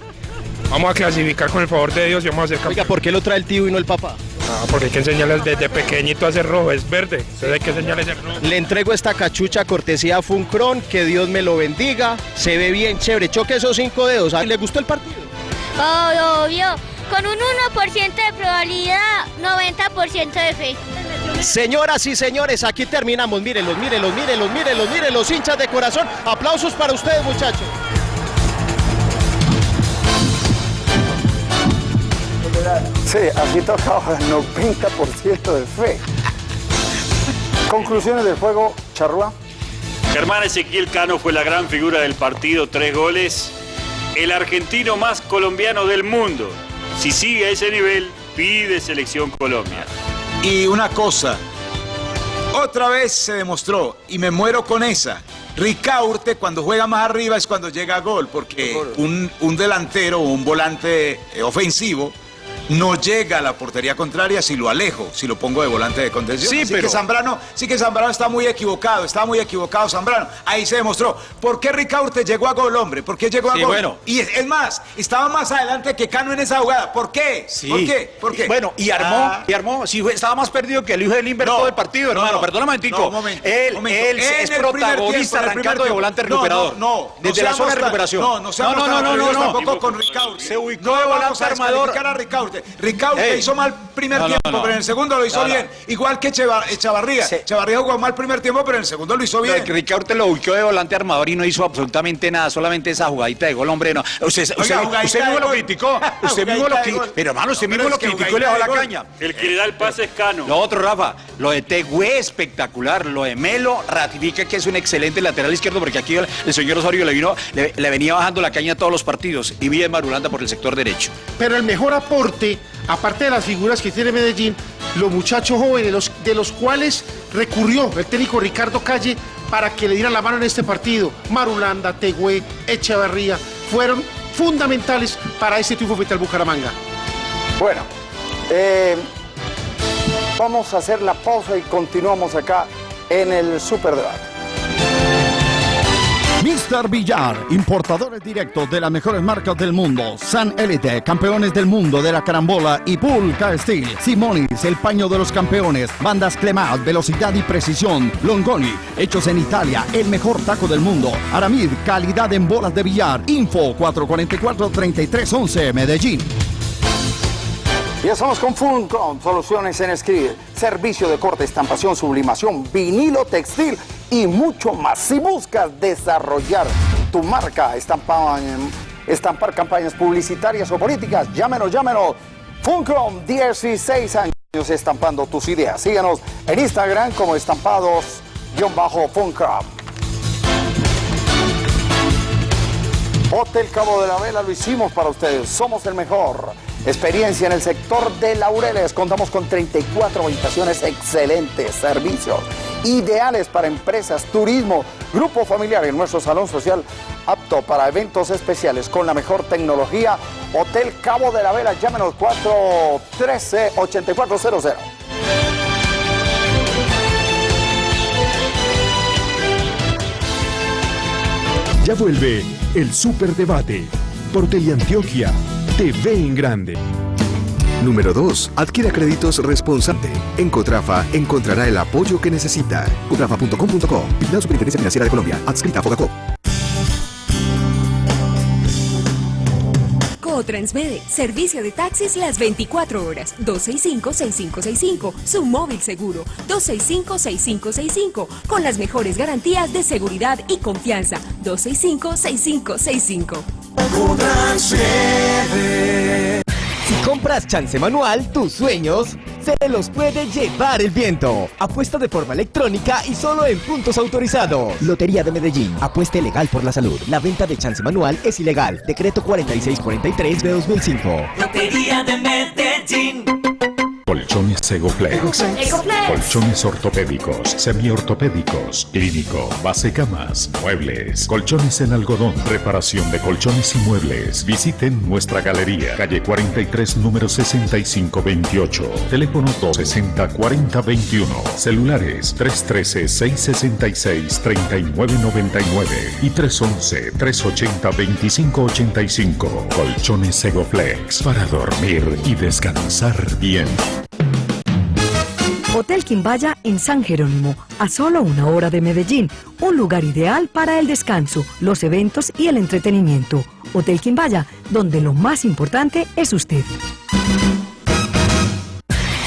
Vamos a clasificar con el favor de Dios y vamos a Oiga, campeones. ¿por qué lo trae el tío y no el papá? Ah, porque hay que enseñarles desde pequeñito a ser rojo, es verde. Entonces hay que enseñarles ser rojo. Le entrego esta cachucha cortesía a Funcron, que Dios me lo bendiga. Se ve bien chévere. Choque esos cinco dedos. ¿Ah, ¿Le gustó el partido? Oh, obvio. Con un 1% de probabilidad, 90% de fe. Señoras y señores, aquí terminamos. Mírenlos, mírenlos, mírenlos, mírenlos, mírenlos, hinchas de corazón. Aplausos para ustedes, muchachos. Sí, aquí tocaba el 90% de fe. Conclusiones del juego, Charrúa. Germán Ezequiel Cano fue la gran figura del partido, tres goles. El argentino más colombiano del mundo. Si sigue a ese nivel, pide selección Colombia. Y una cosa, otra vez se demostró, y me muero con esa. Ricaurte cuando juega más arriba es cuando llega a gol, porque un, un delantero o un volante eh, ofensivo no llega a la portería contraria si lo alejo, si lo pongo de volante de contención. Sí, Así pero- que Zambrano, sí que Zambrano está muy equivocado, está muy equivocado Zambrano. Ahí se demostró. ¿Por qué Ricaurte llegó a gol, hombre? ¿Por qué llegó a Sí, gol? bueno. Y es, es más, estaba más adelante que Cano en esa jugada. ¿Por qué? Sí. ¿Por qué? ¿Por qué? Bueno, y armó, Ah. y armó, sí, estaba más perdido que el hijo del Inver No, todo el partido, no, hermano. no. Perdona un. No, momento, él un momento. él es el protagonista tiempo, arrancando de volante No, recuperador. No, no, Desde no la zona de recuperación. No, no seamos tan atrevidos tampoco con Ricaurte. Se ubicó no de volante armador. a Ricaurte. Ricaurte. Ricaurte Ey. hizo mal primer No, tiempo, no. pero en el segundo lo hizo No, no. bien. Igual que Echavarría. Echavarría jugó mal primer tiempo, pero en el segundo lo hizo bien. Ricardo lo ubicó de volante armador y no hizo absolutamente nada, solamente esa jugadita de gol, hombre. No. Usted, usted, Oiga, usted mismo lo criticó. Usted mismo lo criticó. Pero hermano, usted No, mismo lo criticó y le bajó la caña. El que le da el pase es Cano. Lo otro, Rafa, lo de Tegüe espectacular, lo de Melo ratifica que es un excelente lateral izquierdo porque aquí el, el señor Osorio le vino, le, le venía bajando la caña a todos los partidos y bien Marulanda por el sector derecho. Pero el mejor aporte, aparte de las figuras que tiene Medellín, los muchachos jóvenes, de los cuales recurrió el técnico Ricardo Calle para que le dieran la mano en este partido. Marulanda, Tegüe, Echevarría, fueron fundamentales para este triunfo frente al Bucaramanga. Bueno, eh, vamos a hacer la pausa y continuamos acá en el Superdebate. Mr. Villar, importadores directos de las mejores marcas del mundo. San Elite, campeones del mundo de la carambola y Pulca Steel. Simonis, el paño de los campeones. Bandas Clemat, velocidad y precisión. Longoni, hechos en Italia, el mejor taco del mundo. Aramid, calidad en bolas de billar. Info 444-3311, Medellín. Ya estamos con Funcom, soluciones en escribir, servicio de corte, estampación, sublimación, vinilo, textil y mucho más. Si buscas desarrollar tu marca, estampar, estampar campañas publicitarias o políticas, llámenos, llámenos. Funcom, 16 años estampando tus ideas. Síganos en Instagram como estampados-funcom. Hotel Cabo de la Vela lo hicimos para ustedes. Somos el mejor. Experiencia en el sector de Laureles. Contamos con 34 habitaciones excelentes, servicios ideales para empresas, turismo, grupo familiar en nuestro salón social apto para eventos especiales con la mejor tecnología. Hotel Cabo de la Vela. Llámenos 413-8400. Ya vuelve el Superdebate por Teleantioquia TV en Grande. Número 2. Adquiera créditos responsable. En Cotrafa encontrará el apoyo que necesita. Cotrafa.com.co. Vigilada Superintendencia Financiera de Colombia. Adscrita a Fogacop. Transmede, servicio de taxis las 24 horas, 265-6565, su móvil seguro, 265-6565, con las mejores garantías de seguridad y confianza, 265-6565. Si compras chance manual, tus sueños se los puede llevar el viento. Apuesta de forma electrónica y solo en puntos autorizados. Lotería de Medellín. Apuesta legal por la salud. La venta de chance manual es ilegal. Decreto 4643 de 2005. Lotería de Medellín. Colchones. Egoflex. Colchones ortopédicos, semiortopédicos, clínico, base camas, muebles, colchones en algodón, reparación de colchones y muebles. Visiten nuestra galería, calle 43, número 6528. Teléfono 260-4021. Celulares 313-666-3999 y 311-380-2585. Colchones Segoflex para dormir y descansar bien. Hotel Quimbaya en San Jerónimo, a solo una hora de Medellín, un lugar ideal para el descanso, los eventos y el entretenimiento. Hotel Quimbaya, donde lo más importante es usted.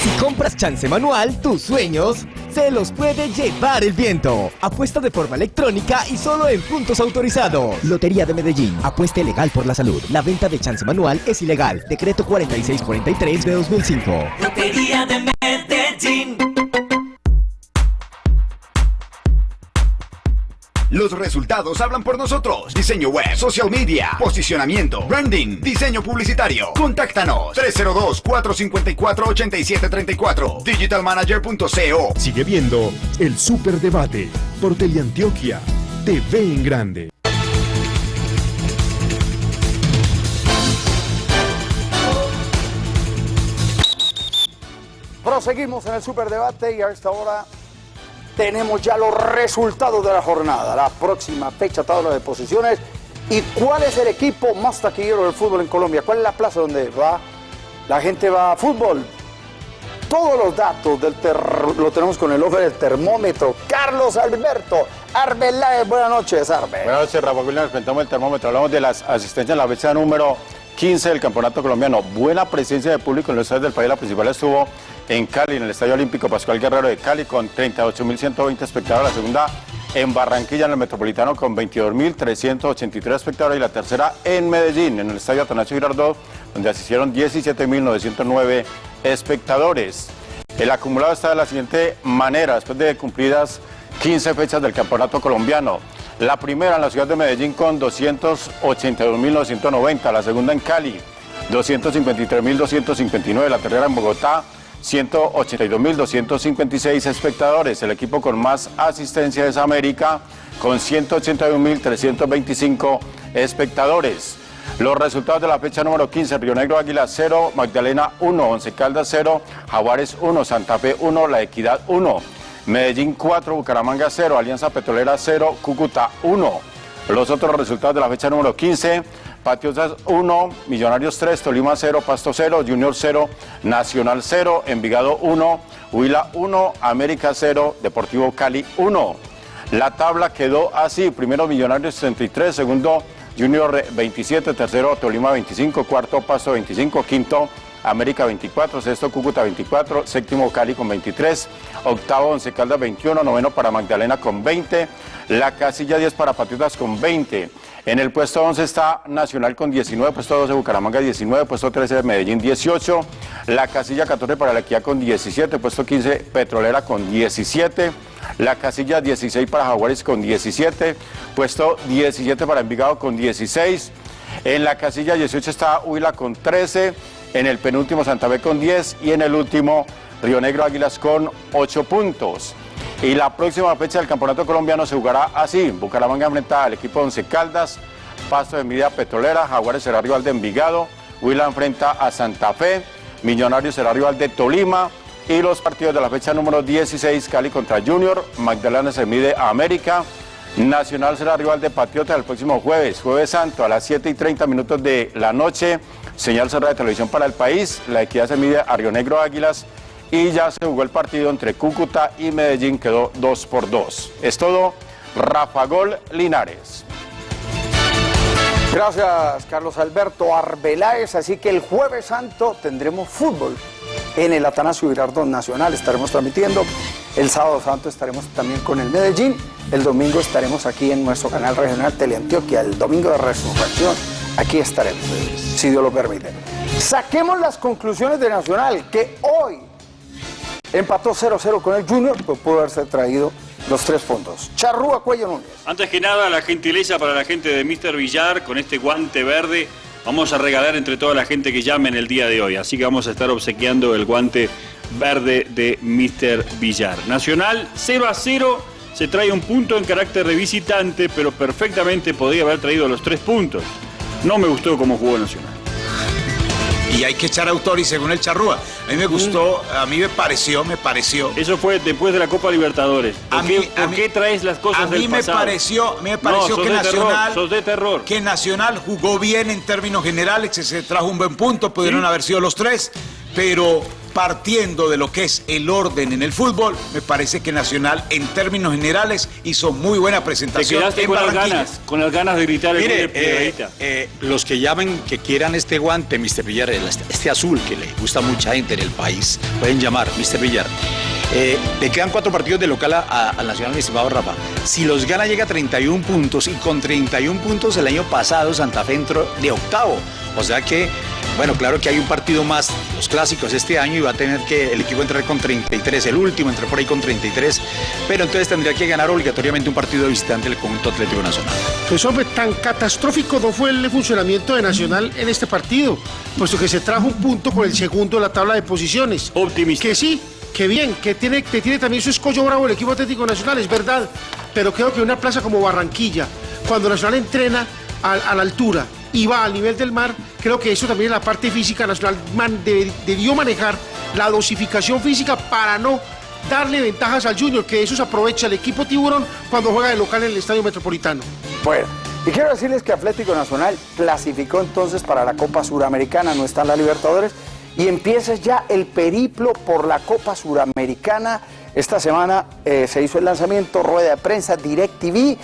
Si compras chance manual, tus sueños se los puede llevar el viento. Apuesta de forma electrónica y solo en puntos autorizados. Lotería de Medellín. Apuesta legal por la salud. La venta de chance manual es ilegal. Decreto 4643 de 2005. Lotería de Medellín. Los resultados hablan por nosotros. Diseño web, social media, posicionamiento, branding, diseño publicitario. Contáctanos 302-454-8734. Digitalmanager.co. Sigue viendo el Superdebate por Teleantioquia TV en Grande. Proseguimos en el superdebate y a esta hora tenemos ya los resultados de la jornada, la próxima fecha, tabla de posiciones y cuál es el equipo más taquillero del fútbol en Colombia, cuál es la plaza donde va la gente va a fútbol. Todos los datos del lo tenemos con el ojo del termómetro. Carlos Alberto Arbeláez, buenas noches, Arbe. Buenas noches, Rafa Williams. Presentamos el termómetro. Hablamos de las asistencias en la fecha número 15 del Campeonato Colombiano. Buena presencia de público en los estadios del país. La principal estuvo en Cali, en el Estadio Olímpico Pascual Guerrero de Cali, con 38.120 espectadores. La segunda en Barranquilla, en el Metropolitano, con 22.383 espectadores. Y la tercera en Medellín, en el Estadio Atanasio Girardot, donde asistieron 17.909 espectadores. El acumulado está de la siguiente manera, después de cumplidas 15 fechas del Campeonato Colombiano. La primera en la ciudad de Medellín con 282.990, la segunda en Cali 253.259, la tercera en Bogotá 182.256 espectadores. El equipo con más asistencia es América con 181.325 espectadores. Los resultados de la fecha número 15, Río Negro Águila 0, Magdalena 1, Once Caldas 0, Jaguares 1, Santa Fe 1, La Equidad 1, Medellín 4, Bucaramanga 0, Alianza Petrolera 0, Cúcuta 1. Los otros resultados de la fecha número 15, Patriotas 1, Millonarios 3, Tolima 0, Pasto 0, Junior 0, Nacional 0, Envigado 1, Huila 1, América 0, Deportivo Cali 1. La tabla quedó así, primero Millonarios 33, segundo Junior 27, tercero Tolima 25, cuarto Pasto 25, quinto América 24, sexto Cúcuta 24, séptimo Cali con 23, octavo Once Caldas 21, noveno para Magdalena con 20, la casilla 10 para Patriotas con 20. En el puesto 11 está Nacional con 19, puesto 12 Bucaramanga 19, puesto 13 Medellín 18, la casilla 14 para la Equidad con 17, puesto 15 Petrolera con 17, la casilla 16 para Jaguares con 17, puesto 17 para Envigado con 16, en la casilla 18 está Huila con 13, en el penúltimo Santa Fe con 10 y en el último Río Negro Águilas con 8 puntos. Y la próxima fecha del Campeonato Colombiano se jugará así. Bucaramanga enfrenta al equipo de Once Caldas, Pasto de Envidia Petrolera, Jaguares será rival de Envigado, Huila enfrenta a Santa Fe, Millonarios será rival de Tolima y los partidos de la fecha número 16, Cali contra Junior, Magdalena se mide a América, Nacional será rival de Patriota el próximo jueves, jueves santo a las 7 y 30 minutos de la noche, señal cerrada de televisión para el país, la equidad se mide a Río Negro Águilas y ya se jugó el partido entre Cúcuta y Medellín, quedó 2 por 2. Es todo, Rafa Gol Linares. Gracias, Carlos Alberto Arbeláez. Así que el Jueves Santo tendremos fútbol en el Atanasio Girardot Nacional. Estaremos transmitiendo. El Sábado Santo estaremos también con el Medellín. El domingo estaremos aquí en nuestro canal regional Teleantioquia. El domingo de resurrección. Aquí estaremos, si Dios lo permite. Saquemos las conclusiones de Nacional, que hoy empató 0-0 con el Junior, pues pudo haberse traído los tres puntos. Charrúa Cuello Núñez. Antes que nada, la gentileza para la gente de Mr. Villar con este guante verde. Vamos a regalar entre toda la gente que llame en el día de hoy. Así que vamos a estar obsequiando el guante verde de Mr. Villar. Nacional 0 a 0. Se trae un punto en carácter de visitante, pero perfectamente podría haber traído los tres puntos. No me gustó cómo jugó Nacional. Y hay que echar autor y según el Charrúa. A mí me gustó, a mí me pareció, me pareció. Eso fue después de la Copa Libertadores. ¿Por, A qué, mí- a por mí- qué traes las cosas A mí del me pasado? pareció, me No, pareció sos que terror, Nacional, de terror. que Nacional jugó bien en términos generales, que se trajo un buen punto, pudieron haber sido los tres, pero partiendo de lo que es el orden en el fútbol, me parece que Nacional en términos generales hizo muy buena Te presentación. quedaste en con las Barranquilla. ganas, con las ganas de gritar el Mire, gol de Piedrahíta. eh, eh, los que llamen, que quieran este guante, Mr. Villar, el- este, este azul que le gusta a mucha gente en el país, pueden llamar, Mr. Villar. Eh, le quedan cuatro partidos de local al Nacional, mi estimado Rafa. Si los gana, llega a 31 puntos y con 31 puntos el año pasado Santa Fe entró de octavo. O sea que, bueno, claro que hay un partido más, los clásicos este año, y va a tener que el equipo entrar con 33, el último entró por ahí con 33, pero entonces tendría que ganar obligatoriamente un partido de visitante del conjunto Atlético Nacional. Pues hombre, tan catastrófico no fue el funcionamiento de Nacional en este partido, puesto que se trajo un punto con el segundo de la tabla de posiciones. Optimista. Que sí, que bien, que tiene, que tiene también su escollo bravo el equipo Atlético Nacional, es verdad, pero creo que una plaza como Barranquilla, cuando Nacional entrena a, a la altura y va al nivel del mar, creo que eso también en la parte física Nacional man- debió manejar la dosificación física para no darle ventajas al Junior, que eso se aprovecha el equipo Tiburón cuando juega de local en el Estadio Metropolitano. Bueno, y quiero decirles que Atlético Nacional clasificó entonces para la Copa Suramericana, no está en la Libertadores, y empieza ya el periplo por la Copa Suramericana. Esta semana eh, se hizo el lanzamiento, rueda de prensa, DirecTV,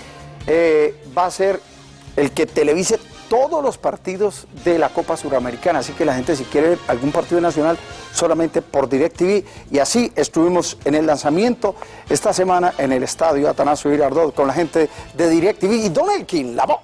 eh, va a ser el que televise todos los partidos de la Copa Suramericana. Así que la gente si quiere ver algún partido nacional solamente por DirecTV. Y así estuvimos en el lanzamiento esta semana en el estadio Atanasio Girardot con la gente de DirecTV y Don Elkin, la voz.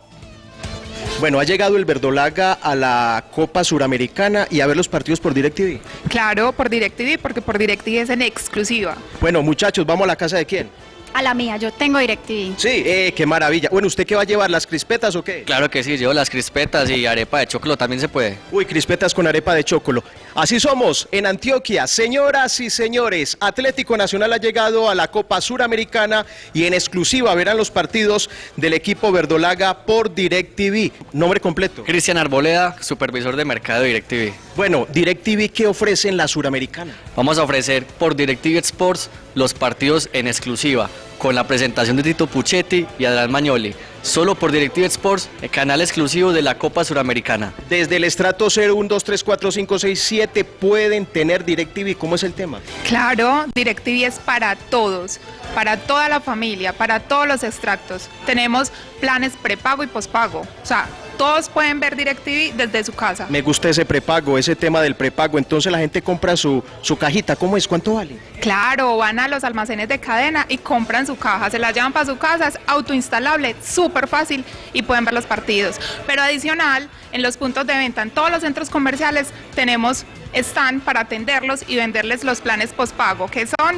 Bueno, ha llegado el Verdolaga a la Copa Suramericana y a ver los partidos por DirecTV. Claro, por DirecTV, porque por DirecTV es en exclusiva. Bueno, muchachos, ¿vamos a la casa de quién? A la mía, yo tengo DirecTV. Sí, eh, qué maravilla. Bueno, ¿usted qué va a llevar? ¿Las crispetas o qué? Claro que sí, llevo las crispetas y arepa de choclo también se puede. Uy, crispetas con arepa de chocolo. Así somos en Antioquia. Señoras y señores, Atlético Nacional ha llegado a la Copa Suramericana y en exclusiva verán los partidos del equipo Verdolaga por DirecTV. Nombre completo. Cristian Arboleda, supervisor de mercado de DirecTV. Bueno, DirecTV, ¿qué ofrece en la Suramericana? Vamos a ofrecer por DirecTV Sports los partidos en exclusiva, con la presentación de Tito Puchetti y Adrián Magnoli. Solo por DirecTV Sports, el canal exclusivo de la Copa Suramericana. Desde el estrato 0, 1, 2, 3, 4, 5, 6, 7 pueden tener DirecTV. ¿Cómo es el tema? Claro, DirecTV es para todos, para toda la familia, para todos los extractos. Tenemos planes prepago y pospago. O sea, todos pueden ver DirecTV desde su casa. Me gusta ese prepago, ese tema del prepago. Entonces la gente compra su, su cajita. ¿Cómo es? ¿Cuánto vale? Claro, van a los almacenes de cadena y compran su caja, se la llevan para su casa, es autoinstalable, súper fácil y pueden ver los partidos. Pero adicional, en los puntos de venta, en todos los centros comerciales, tenemos stand para atenderlos y venderles los planes postpago, que son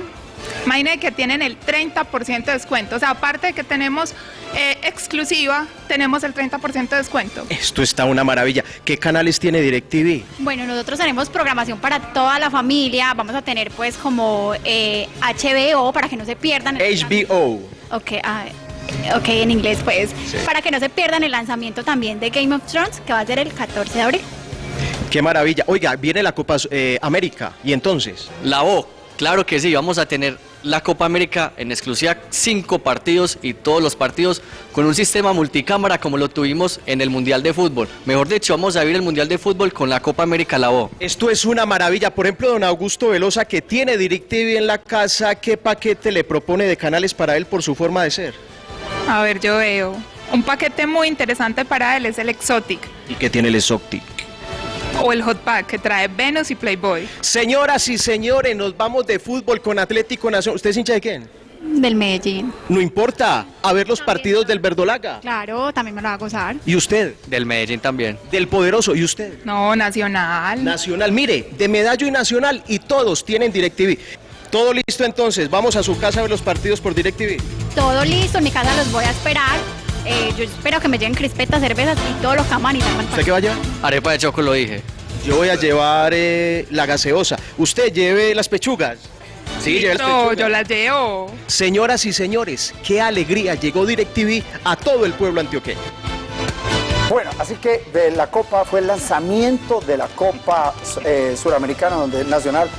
Imaginen que tienen el 30% de descuento. O sea, aparte de que tenemos eh, exclusiva, tenemos el 30% de descuento. Esto está una maravilla. ¿Qué canales tiene DirecTV? Bueno, nosotros tenemos programación para toda la familia. Vamos a tener pues como eh, HBO para que no se pierdan. HBO. Ok, ah, ok, en inglés pues. Para que no se pierdan el lanzamiento también de Game of Thrones, que va a ser el 14 de abril. Qué maravilla. Oiga, viene la Copa eh, América. ¿Y entonces? La O, claro que sí, vamos a tener la Copa América en exclusiva, cinco partidos y todos los partidos con un sistema multicámara como lo tuvimos en el Mundial de Fútbol. Mejor dicho, vamos a vivir el Mundial de Fútbol con la Copa América La O. Esto es una maravilla. Por ejemplo, don Augusto Velosa, que tiene DirecTV en la casa, ¿qué paquete le propone de canales para él por su forma de ser? A ver, yo veo. Un paquete muy interesante para él es el Exotic ¿Y qué tiene el Exotic? O el Hot Pack que trae Venus y Playboy. Señoras y señores, nos vamos de fútbol con Atlético Nacional. ¿Usted es hincha de quién? Del Medellín. No importa, a ver los partidos del Verdolaga. Claro, también me lo va a gozar. ¿Y usted? Del Medellín también. Del Poderoso, ¿y usted? No, Nacional. Nacional, mire, de Medallo y Nacional y todos tienen DirecTV. Todo listo entonces, vamos a su casa a ver los partidos por DirecTV. Todo listo, en mi casa los voy a esperar. Eh, yo espero que me lleguen crispetas, cervezas y todos los camanes. ¿Usted qué va a llevar? Arepa de choco lo dije. Yo voy a llevar eh, la gaseosa. Usted lleve las pechugas. Sí, lleve las yo las llevo. Señoras y señores, qué alegría llegó DirecTV a todo el pueblo antioqueño. Bueno, así que de la Copa fue el lanzamiento de la Copa eh, Suramericana, donde el Nacional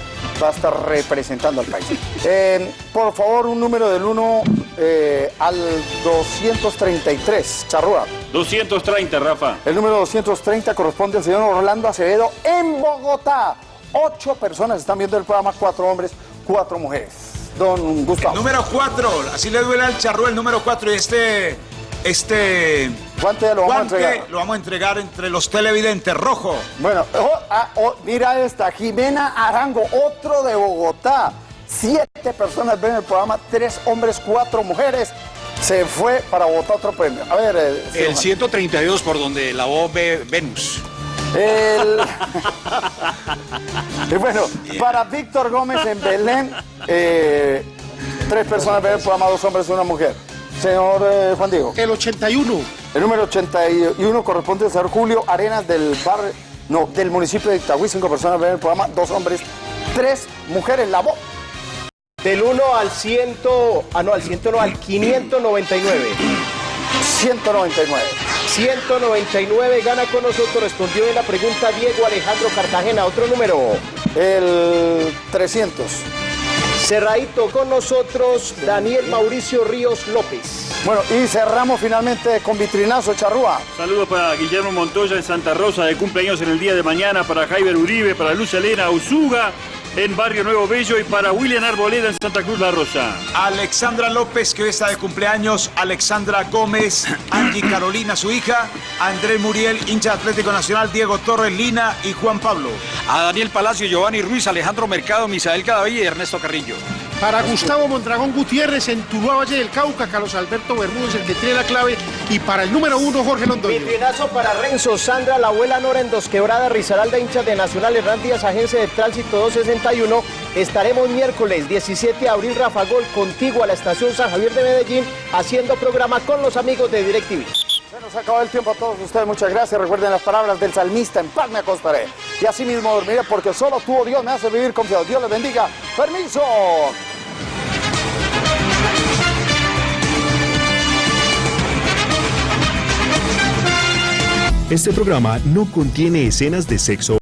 va a estar representando al país. Eh, por favor, un número del 1 al 233, Charrúa. 230, Rafa. El número 230 corresponde al señor Orlando Acevedo en Bogotá. Ocho personas están viendo el programa, cuatro hombres, cuatro mujeres. Don Gustavo. Número 4, así le duele al charro el número 4 y este. Este. Guante lo vamos a entregar. lo vamos a entregar entre los televidentes rojo. Bueno, oh, ah, oh, mira esta, Jimena Arango, otro de Bogotá. Siete personas ven el programa, tres hombres, cuatro mujeres. Se fue para votar otro premio. A ver, eh, El Silvana. 132 por donde la voz ve Venus. El- y bueno, para Víctor Gómez en Belén, eh, tres personas ven el programa, dos hombres y una mujer. Señor eh, Juan Diego. El 81. El número 81 corresponde al señor Julio Arenas del barrio, no, del municipio de Itagüí. Cinco personas ven el programa, dos hombres, tres mujeres. La voz. Del 1 al 100, ah no, al 100 no, al 599. 199. 199 gana con nosotros, respondió en la pregunta Diego Alejandro Cartagena. Otro número. El 300. Cerradito con nosotros, Daniel Mauricio Ríos López. Bueno, y cerramos finalmente con vitrinazo, Charrúa. Saludos para Guillermo Montoya en Santa Rosa de cumpleaños en el día de mañana, para Jaiber Uribe, para Luz Elena Usuga, en Barrio Nuevo Bello y para William Arboleda en Santa Cruz La Rosa. Alexandra López, que hoy está de cumpleaños, Alexandra Gómez, Angie Carolina, su hija, Andrés Muriel, hincha Atlético Nacional, Diego Torres, Lina y Juan Pablo. A Daniel Palacio, Giovanni Ruiz, Alejandro Mercado, Misael Cadaví y Ernesto Carrillo. Para Gustavo Mondragón Gutiérrez en Tuluá Valle del Cauca, Carlos Alberto Bermúdez, el que tiene la clave, y para el número uno, Jorge Londoño. Vitrinazo para Renzo, Sandra, la abuela Nora en Dos Quebradas, Risaralda, hinchas de Nacional, Hernán Díaz, agencia de tránsito 261. Estaremos miércoles 17 de abril, Rafa Gol, contigo a la estación San Javier de Medellín, haciendo programa con los amigos de DirecTV. Se nos acabó el tiempo a todos ustedes, muchas gracias. Recuerden las palabras del salmista, en paz me acostaré. Y así mismo dormiré porque solo tú, oh Dios, me hace vivir confiado. Dios les bendiga. ¡Permiso! Este programa no contiene escenas de sexo